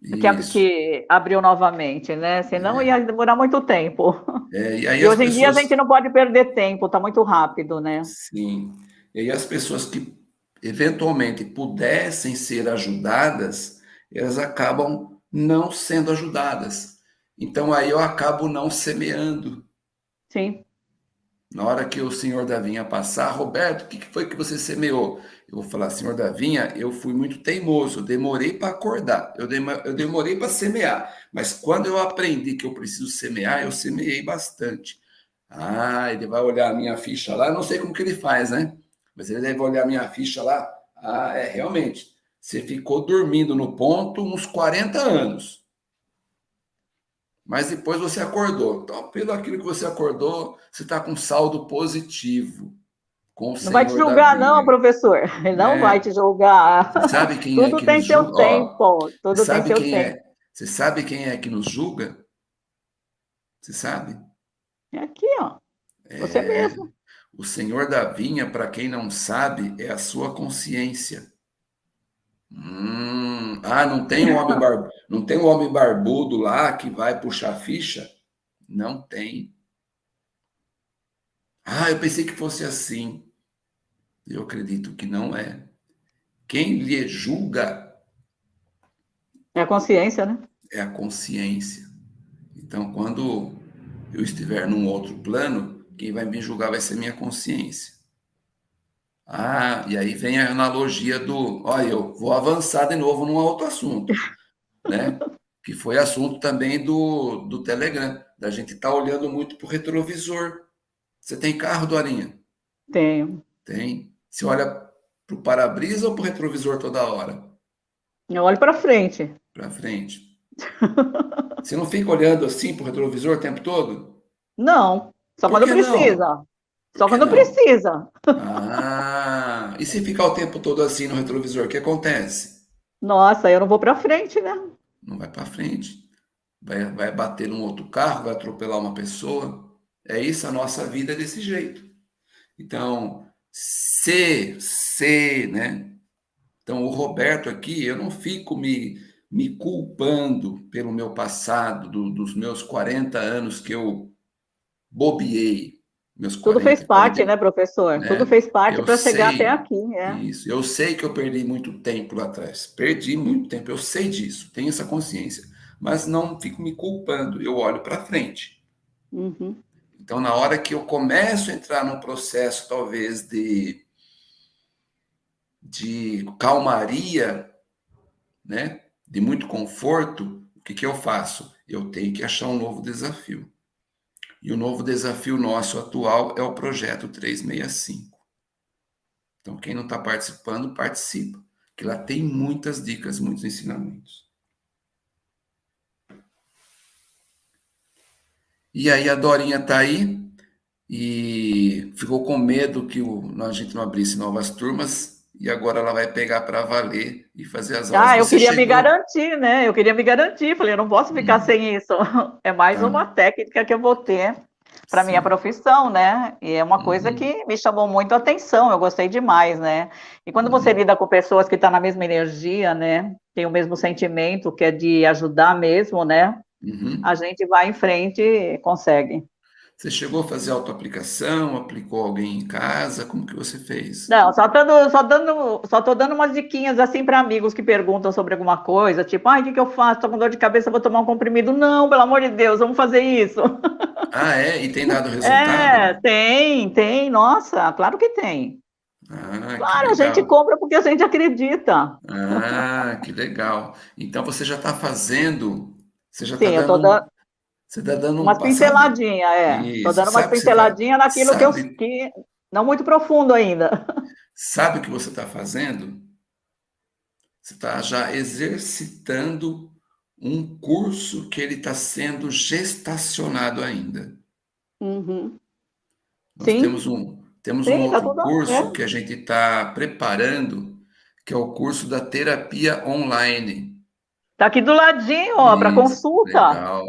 que, que, abriu novamente, né? Senão é. ia demorar muito tempo. É, e, e hoje pessoas... em dia a gente não pode perder tempo, está muito rápido, né? Sim. E as pessoas que eventualmente pudessem ser ajudadas, elas acabam não sendo ajudadas. Então aí eu acabo não semeando. Sim. Na hora que o senhor da vinha passar, Roberto, o que foi que você semeou? Eu vou falar, senhor da vinha, eu fui muito teimoso, eu demorei para acordar, eu, eu demorei para semear, mas quando eu aprendi que eu preciso semear, eu semeei bastante. Ah, ele vai olhar a minha ficha lá, não sei como que ele faz, né? Mas ele deve olhar a minha ficha lá. Ah, é, realmente, você ficou dormindo no ponto uns 40 anos mas depois você acordou. Então, pelo aquilo que você acordou, você está com saldo positivo. Com não vai te julgar, não, professor. Ele não é. vai te julgar. Você sabe quem Tudo é que tem seu julga? tempo. Tudo tem seu tempo. É? Você sabe quem é que nos julga? Você sabe? É aqui, ó. Você é... mesmo. O Senhor da vinha, para quem não sabe, é a sua consciência. Hum, ah, não tem um homem bar... não tem um homem barbudo lá que vai puxar ficha? Não tem. Ah, eu pensei que fosse assim. Eu acredito que não é. Quem lhe julga é a consciência, né? É a consciência. Então, quando eu estiver num outro plano, quem vai me julgar vai ser minha consciência. Ah, e aí vem a analogia do, olha, eu vou avançar de novo num outro assunto, né? Que foi assunto também do, do Telegram, da gente estar tá olhando muito para o retrovisor. Você tem carro, Dorinha? Tenho. Tem. Você olha para o para-brisa ou para o retrovisor toda hora? Eu olho para frente. Para frente. Você não fica olhando assim para o retrovisor o tempo todo? Não, só quando precisa. Não? Só quando não? precisa. Ah, e se ficar o tempo todo assim no retrovisor, o que acontece? Nossa, eu não vou para frente, né? Não vai para frente. Vai, vai bater num outro carro, vai atropelar uma pessoa. É isso, a nossa vida é desse jeito. Então, se, se, né? Então, o Roberto aqui, eu não fico me, me culpando pelo meu passado, do, dos meus 40 anos que eu bobiei, Tudo fez parte, 40, né, professor? Né? Tudo fez parte para chegar até aqui. É. Isso. Eu sei que eu perdi muito tempo lá atrás. Perdi muito tempo. Eu sei disso. Tenho essa consciência. Mas não fico me culpando. Eu olho para frente. Uhum. Então, na hora que eu começo a entrar num processo, talvez, de, de calmaria, né? de muito conforto, o que, que eu faço? Eu tenho que achar um novo desafio. E o novo desafio nosso atual é o projeto 365. Então, quem não está participando, participa, que lá tem muitas dicas, muitos ensinamentos. E aí a Dorinha está aí e ficou com medo que o, a gente não abrisse novas turmas e agora ela vai pegar para valer e fazer as aulas. Ah, eu Você queria chegou... me garantir, né? Eu queria me garantir. Falei, eu não posso ficar hum. sem isso. É mais tá. uma técnica que eu vou ter para minha profissão, né? E é uma coisa uhum. que me chamou muito a atenção, eu gostei demais, né? E quando você uhum. lida com pessoas que estão tá na mesma energia, né? Tem o mesmo sentimento, que é de ajudar mesmo, né? Uhum. A gente vai em frente e consegue. Você chegou a fazer autoaplicação, aplicou alguém em casa? Como que você fez? Não, só dando, só dando, só tô dando umas diquinhas assim para amigos que perguntam sobre alguma coisa, tipo, ai, o que, que eu faço? Tô com dor de cabeça, vou tomar um comprimido. Não, pelo amor de Deus, vamos fazer isso. Ah, é? E tem dado resultado? É, tem, tem, nossa, claro que tem. Ah, claro, a gente compra porque a gente acredita. Ah, que legal. Então você já está fazendo, você já está dando... Tô dando você está dando uma pinceladinha, é. Estou dando uma pinceladinha tá, naquilo sabe, que eu que não muito profundo ainda. Sabe o que você está fazendo? Você está já exercitando um curso que ele está sendo gestacionado ainda. Uhum. Nós Sim. temos um, temos Sim, um tá outro tá curso é. que a gente está preparando, que é o curso da terapia online. Está aqui do ladinho, ó, para consulta. Legal.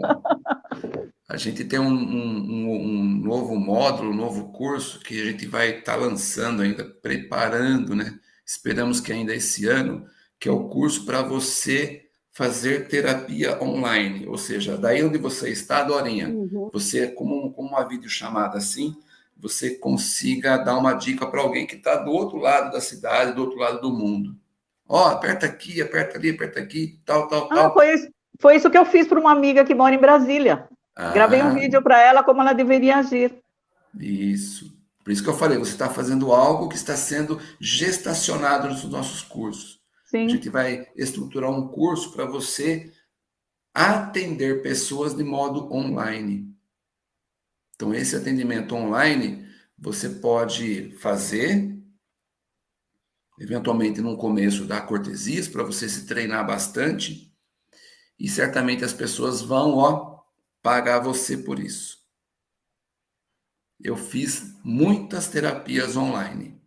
A gente tem um, um, um, novo módulo, um novo curso que a gente vai estar tá lançando ainda, preparando, né? Esperamos que ainda esse ano, que é o curso para você fazer terapia online, ou seja, daí onde você está, Dorinha, uhum. você, como, como uma videochamada assim, você consiga dar uma dica para alguém que está do outro lado da cidade, do outro lado do mundo. Ó, oh, aperta aqui, aperta ali, aperta aqui, tal, tal, ah, tal. Foi isso, foi isso que eu fiz para uma amiga que mora em Brasília. Ah, Gravei um vídeo para ela como ela deveria agir. Isso. Por isso que eu falei, você está fazendo algo que está sendo gestacionado nos nossos cursos. Sim. A gente vai estruturar um curso para você atender pessoas de modo online. Então, esse atendimento online, você pode fazer, eventualmente no começo dar cortesias, para você se treinar bastante, e certamente as pessoas vão, ó, pagar você por isso. Eu fiz muitas terapias online.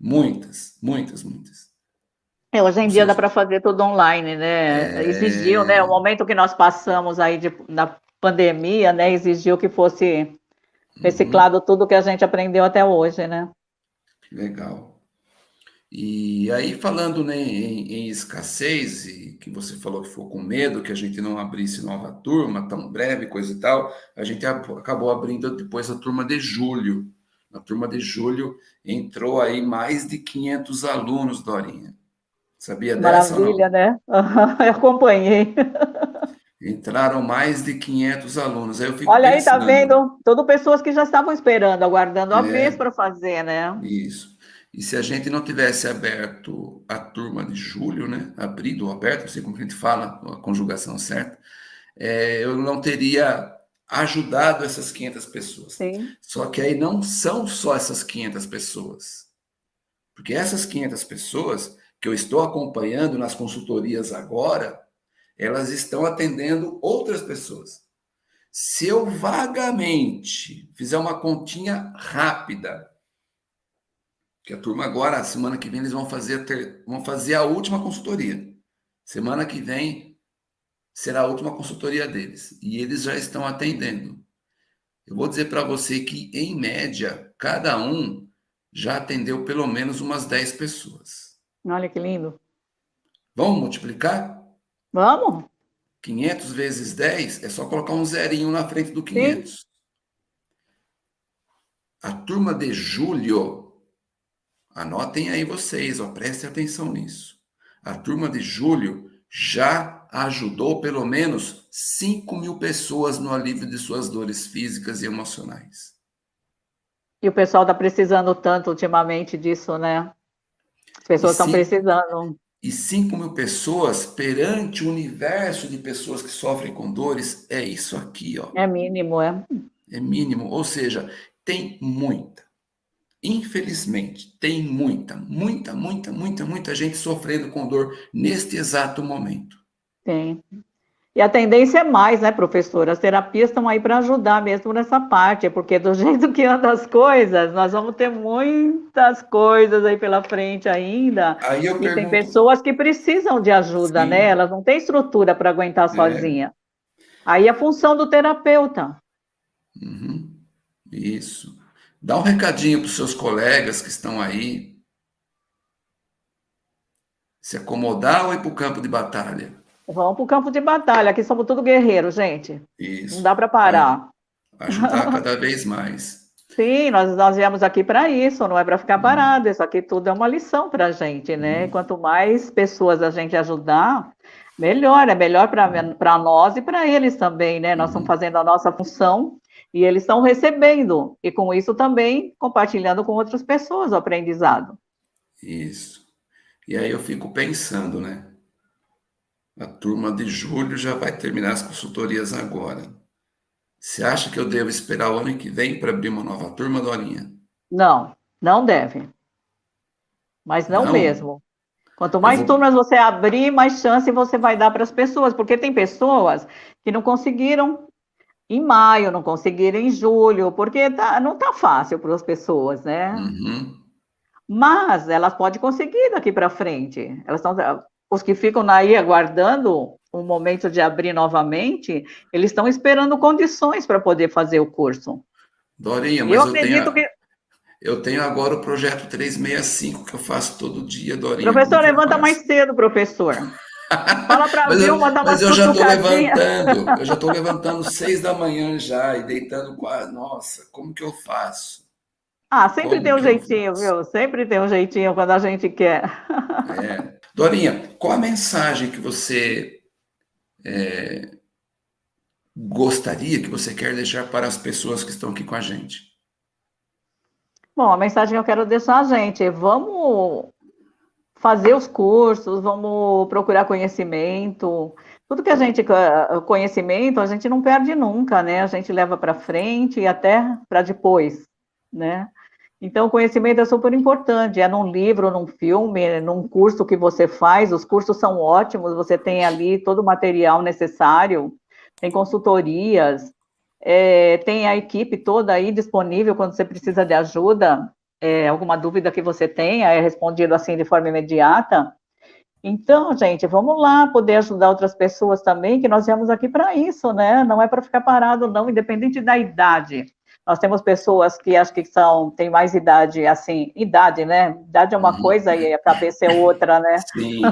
Muitas, muitas, muitas. É, hoje em dia dá para fazer tudo online, né? É... Exigiu, né? O momento que nós passamos aí de, na pandemia, né? Exigiu que fosse reciclado uhum. tudo que a gente aprendeu até hoje, né? Legal. E aí, falando né, em, em, escassez, e que você falou que ficou com medo que a gente não abrisse nova turma tão breve, coisa e tal, a gente acabou abrindo depois a turma de julho. Na turma de julho entrou aí mais de 500 alunos, Dorinha. Sabia dessa? Maravilha, né? Eu acompanhei. Entraram mais de 500 alunos. Aí Olha aí, tá vendo? Tudo pessoas que já estavam esperando, aguardando a é, vez para fazer, né? Isso. E se a gente não tivesse aberto a turma de julho, né, abrido ou aberto, não sei como a gente fala, a conjugação certa, é, eu não teria ajudado essas 500 pessoas. Sim. Só que aí não são só essas 500 pessoas. Porque essas 500 pessoas que eu estou acompanhando nas consultorias agora, elas estão atendendo outras pessoas. Se eu vagamente fizer uma continha rápida que a turma agora, semana que vem, eles vão fazer, ter, vão fazer a última consultoria. Semana que vem será a última consultoria deles. E eles já estão atendendo. Eu vou dizer para você que, em média, cada um já atendeu pelo menos umas 10 pessoas. Olha que lindo. Vamos multiplicar? Vamos. 500 vezes 10 é só colocar um zerinho na frente do 500. Sim. A turma de julho Anotem aí vocês, ó, prestem atenção nisso. A turma de julho já ajudou pelo menos 5 mil pessoas no alívio de suas dores físicas e emocionais. E o pessoal está precisando tanto ultimamente disso, né? As pessoas estão precisando. E 5 mil pessoas perante o universo de pessoas que sofrem com dores, é isso aqui, ó. É mínimo, é. É mínimo, ou seja, tem muita, Infelizmente, tem muita, muita, muita, muita, muita gente sofrendo com dor neste exato momento. Tem. E a tendência é mais, né, professora? As terapias estão aí para ajudar mesmo nessa parte, porque do jeito que andam as coisas, nós vamos ter muitas coisas aí pela frente ainda. Aí eu e pergunto... tem pessoas que precisam de ajuda, Sim. né? Elas não têm estrutura para aguentar é. sozinha. Aí a função do terapeuta. Uhum. Isso. Dá um recadinho para os seus colegas que estão aí. Se acomodar ou ir para o campo de batalha? Vamos para o campo de batalha. Aqui somos tudo guerreiros, gente. Isso. Não dá para parar. Ajudar cada vez mais. Sim, nós, nós viemos aqui para isso, não é para ficar uhum. parado. Isso aqui tudo é uma lição para a gente, né? Uhum. Quanto mais pessoas a gente ajudar, melhor. É melhor para nós e para eles também, né? Nós estamos uhum. fazendo a nossa função e eles estão recebendo, e com isso também compartilhando com outras pessoas o aprendizado. Isso. E aí eu fico pensando, né? A turma de julho já vai terminar as consultorias agora. Você acha que eu devo esperar o ano que vem para abrir uma nova turma, Dorinha? Não, não deve. Mas não, não? mesmo. Quanto mais vou... turmas você abrir, mais chance você vai dar para as pessoas, porque tem pessoas que não conseguiram em maio, não conseguiram em julho, porque tá, não está fácil para as pessoas, né? Uhum. Mas elas podem conseguir daqui para frente. Elas estão, os que ficam aí aguardando o momento de abrir novamente, eles estão esperando condições para poder fazer o curso. Dorinha, mas eu, eu tenho, que eu tenho agora o projeto 365 que eu faço todo dia, Dorinha. Professor, levanta mais cedo, professor. Fala para mim, uma dar Mas eu já estou levantando, eu já estou levantando seis da manhã já e deitando quase. Nossa, como que eu faço? Ah, sempre como tem um jeitinho, viu? Sempre tem um jeitinho quando a gente quer. É. Dorinha, qual a mensagem que você é, gostaria, que você quer deixar para as pessoas que estão aqui com a gente? Bom, a mensagem que eu quero deixar a gente é vamos fazer os cursos, vamos procurar conhecimento. Tudo que a gente conhecimento, a gente não perde nunca, né? A gente leva para frente e até para depois, né? Então, o conhecimento é super importante, é num livro, num filme, num curso que você faz, os cursos são ótimos, você tem ali todo o material necessário, tem consultorias, é, tem a equipe toda aí disponível quando você precisa de ajuda, é, alguma dúvida que você tenha é respondido assim de forma imediata. Então, gente, vamos lá poder ajudar outras pessoas também, que nós viemos aqui para isso, né? Não é para ficar parado, não, independente da idade. Nós temos pessoas que acho que são, têm mais idade, assim, idade, né? Idade é uma uhum. coisa e a cabeça é outra, né? Sim,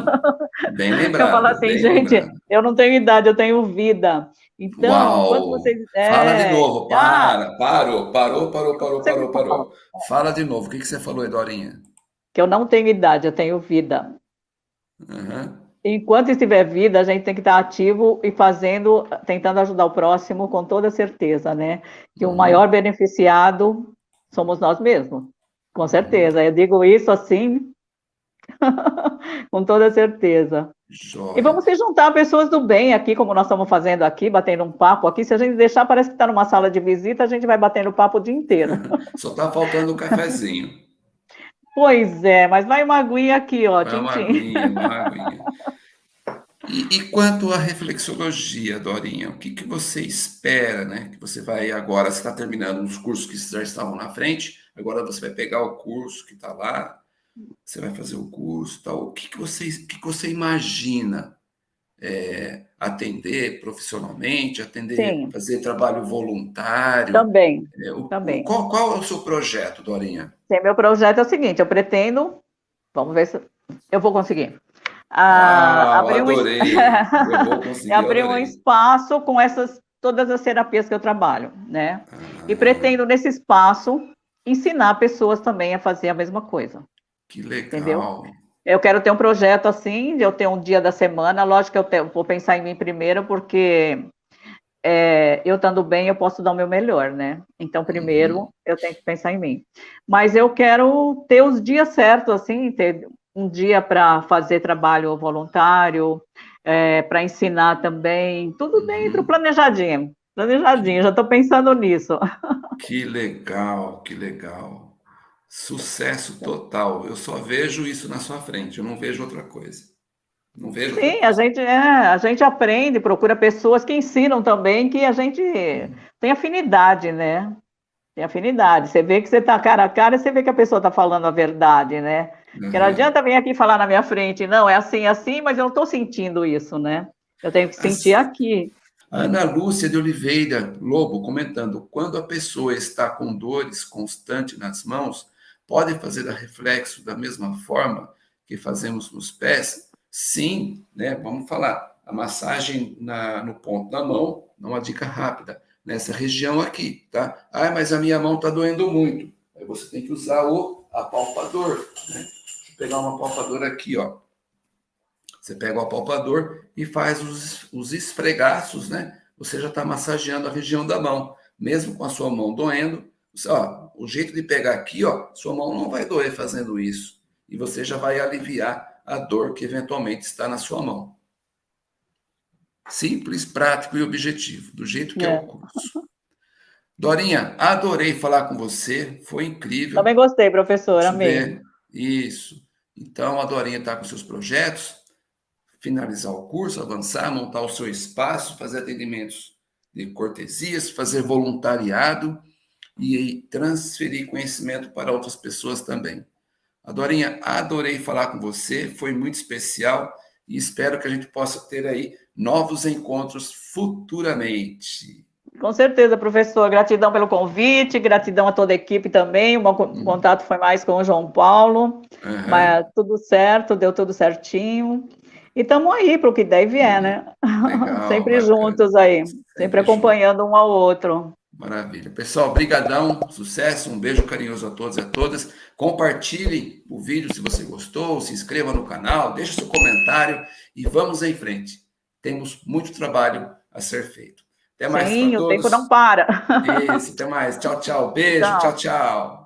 bem lembrado. eu falo assim, gente, lembrado. eu não tenho idade, eu tenho vida. Então, Uau. quando vocês. É... Fala de novo, para, ah. parou, parou, parou, parou, parou, parou. Fala de novo, o que, que você falou, Edorinha? Que eu não tenho idade, eu tenho vida. Uhum. Enquanto estiver vida, a gente tem que estar ativo e fazendo, tentando ajudar o próximo com toda certeza, né? Que uhum. o maior beneficiado somos nós mesmos, com certeza. Eu digo isso assim, com toda certeza. Joia. E vamos se juntar pessoas do bem aqui, como nós estamos fazendo aqui, batendo um papo aqui. Se a gente deixar, parece que está numa sala de visita, a gente vai batendo papo o dia inteiro. Só está faltando um cafezinho. Pois é, mas vai uma aguinha aqui, ó. Vai uma aguinha, uma aguinha. E, e, quanto à reflexologia, Dorinha, o que, que você espera, né? Que você vai agora, você está terminando os cursos que já estavam na frente, agora você vai pegar o curso que está lá, você vai fazer o curso tal. O que, que, você, o que, que você imagina é, atender profissionalmente, atender, Sim. fazer trabalho voluntário? Também. É, o, também. Qual, qual, é o seu projeto, Dorinha? Sim, meu projeto é o seguinte: eu pretendo, vamos ver se eu vou conseguir. Ah, ah abrir adorei. Um, eu vou conseguir, abrir um espaço com essas todas as terapias que eu trabalho, né? Ah. E pretendo nesse espaço ensinar pessoas também a fazer a mesma coisa. Que legal. Entendeu? Eu quero ter um projeto assim, de eu ter um dia da semana. Lógico que eu vou pensar em mim primeiro, porque é, eu estando bem, eu posso dar o meu melhor, né? Então, primeiro, uhum. eu tenho que pensar em mim. Mas eu quero ter os dias certos, assim, ter um dia para fazer trabalho voluntário, é, para ensinar também, tudo dentro, uhum. planejadinho. Planejadinho, já estou pensando nisso. Que legal, que legal. Sucesso total. Eu só vejo isso na sua frente, eu não vejo outra coisa. Não vejo. Sim, a gente, é, a gente aprende, procura pessoas que ensinam também, que a gente tem afinidade, né? Tem afinidade. Você vê que você está cara a cara, você vê que a pessoa está falando a verdade, né? Uhum. Porque não adianta vir aqui falar na minha frente, não, é assim, assim, mas eu não estou sentindo isso, né? Eu tenho que sentir assim, aqui. Ana Lúcia de Oliveira Lobo comentando: quando a pessoa está com dores constantes nas mãos, pode fazer reflexo da mesma forma que fazemos nos pés? Sim, né? Vamos falar. A massagem na, no ponto da mão, uma dica rápida, nessa região aqui, tá? Ah, mas a minha mão está doendo muito. Aí você tem que usar o apalpador, né? Deixa eu pegar um apalpador aqui, ó. Você pega o apalpador e faz os, os esfregaços, né? Você já está massageando a região da mão. Mesmo com a sua mão doendo, ó, o jeito de pegar aqui, ó, sua mão não vai doer fazendo isso. E você já vai aliviar a dor que eventualmente está na sua mão. Simples, prático e objetivo, do jeito que é, é o curso. Dorinha, adorei falar com você, foi incrível. Também gostei, professor, amei. Isso. Então, a Dorinha está com seus projetos, finalizar o curso, avançar, montar o seu espaço, fazer atendimentos de cortesias, fazer voluntariado e transferir conhecimento para outras pessoas também. Adorinha, adorei falar com você, foi muito especial e espero que a gente possa ter aí novos encontros futuramente. Com certeza, professor. Gratidão pelo convite, gratidão a toda a equipe também. O meu uhum. contato foi mais com o João Paulo, uhum. mas tudo certo, deu tudo certinho. E estamos aí para o que der e vier, né? Legal, sempre bacana. juntos aí, sempre, sempre acompanhando junto. um ao outro. Maravilha. Pessoal, brigadão, sucesso, um beijo carinhoso a todos e a todas. Compartilhe o vídeo se você gostou, se inscreva no canal, deixe seu comentário e vamos em frente. Temos muito trabalho a ser feito. Até mais Sim, o tempo não para. Isso, até mais. Tchau, tchau. Beijo, tchau, tchau. tchau.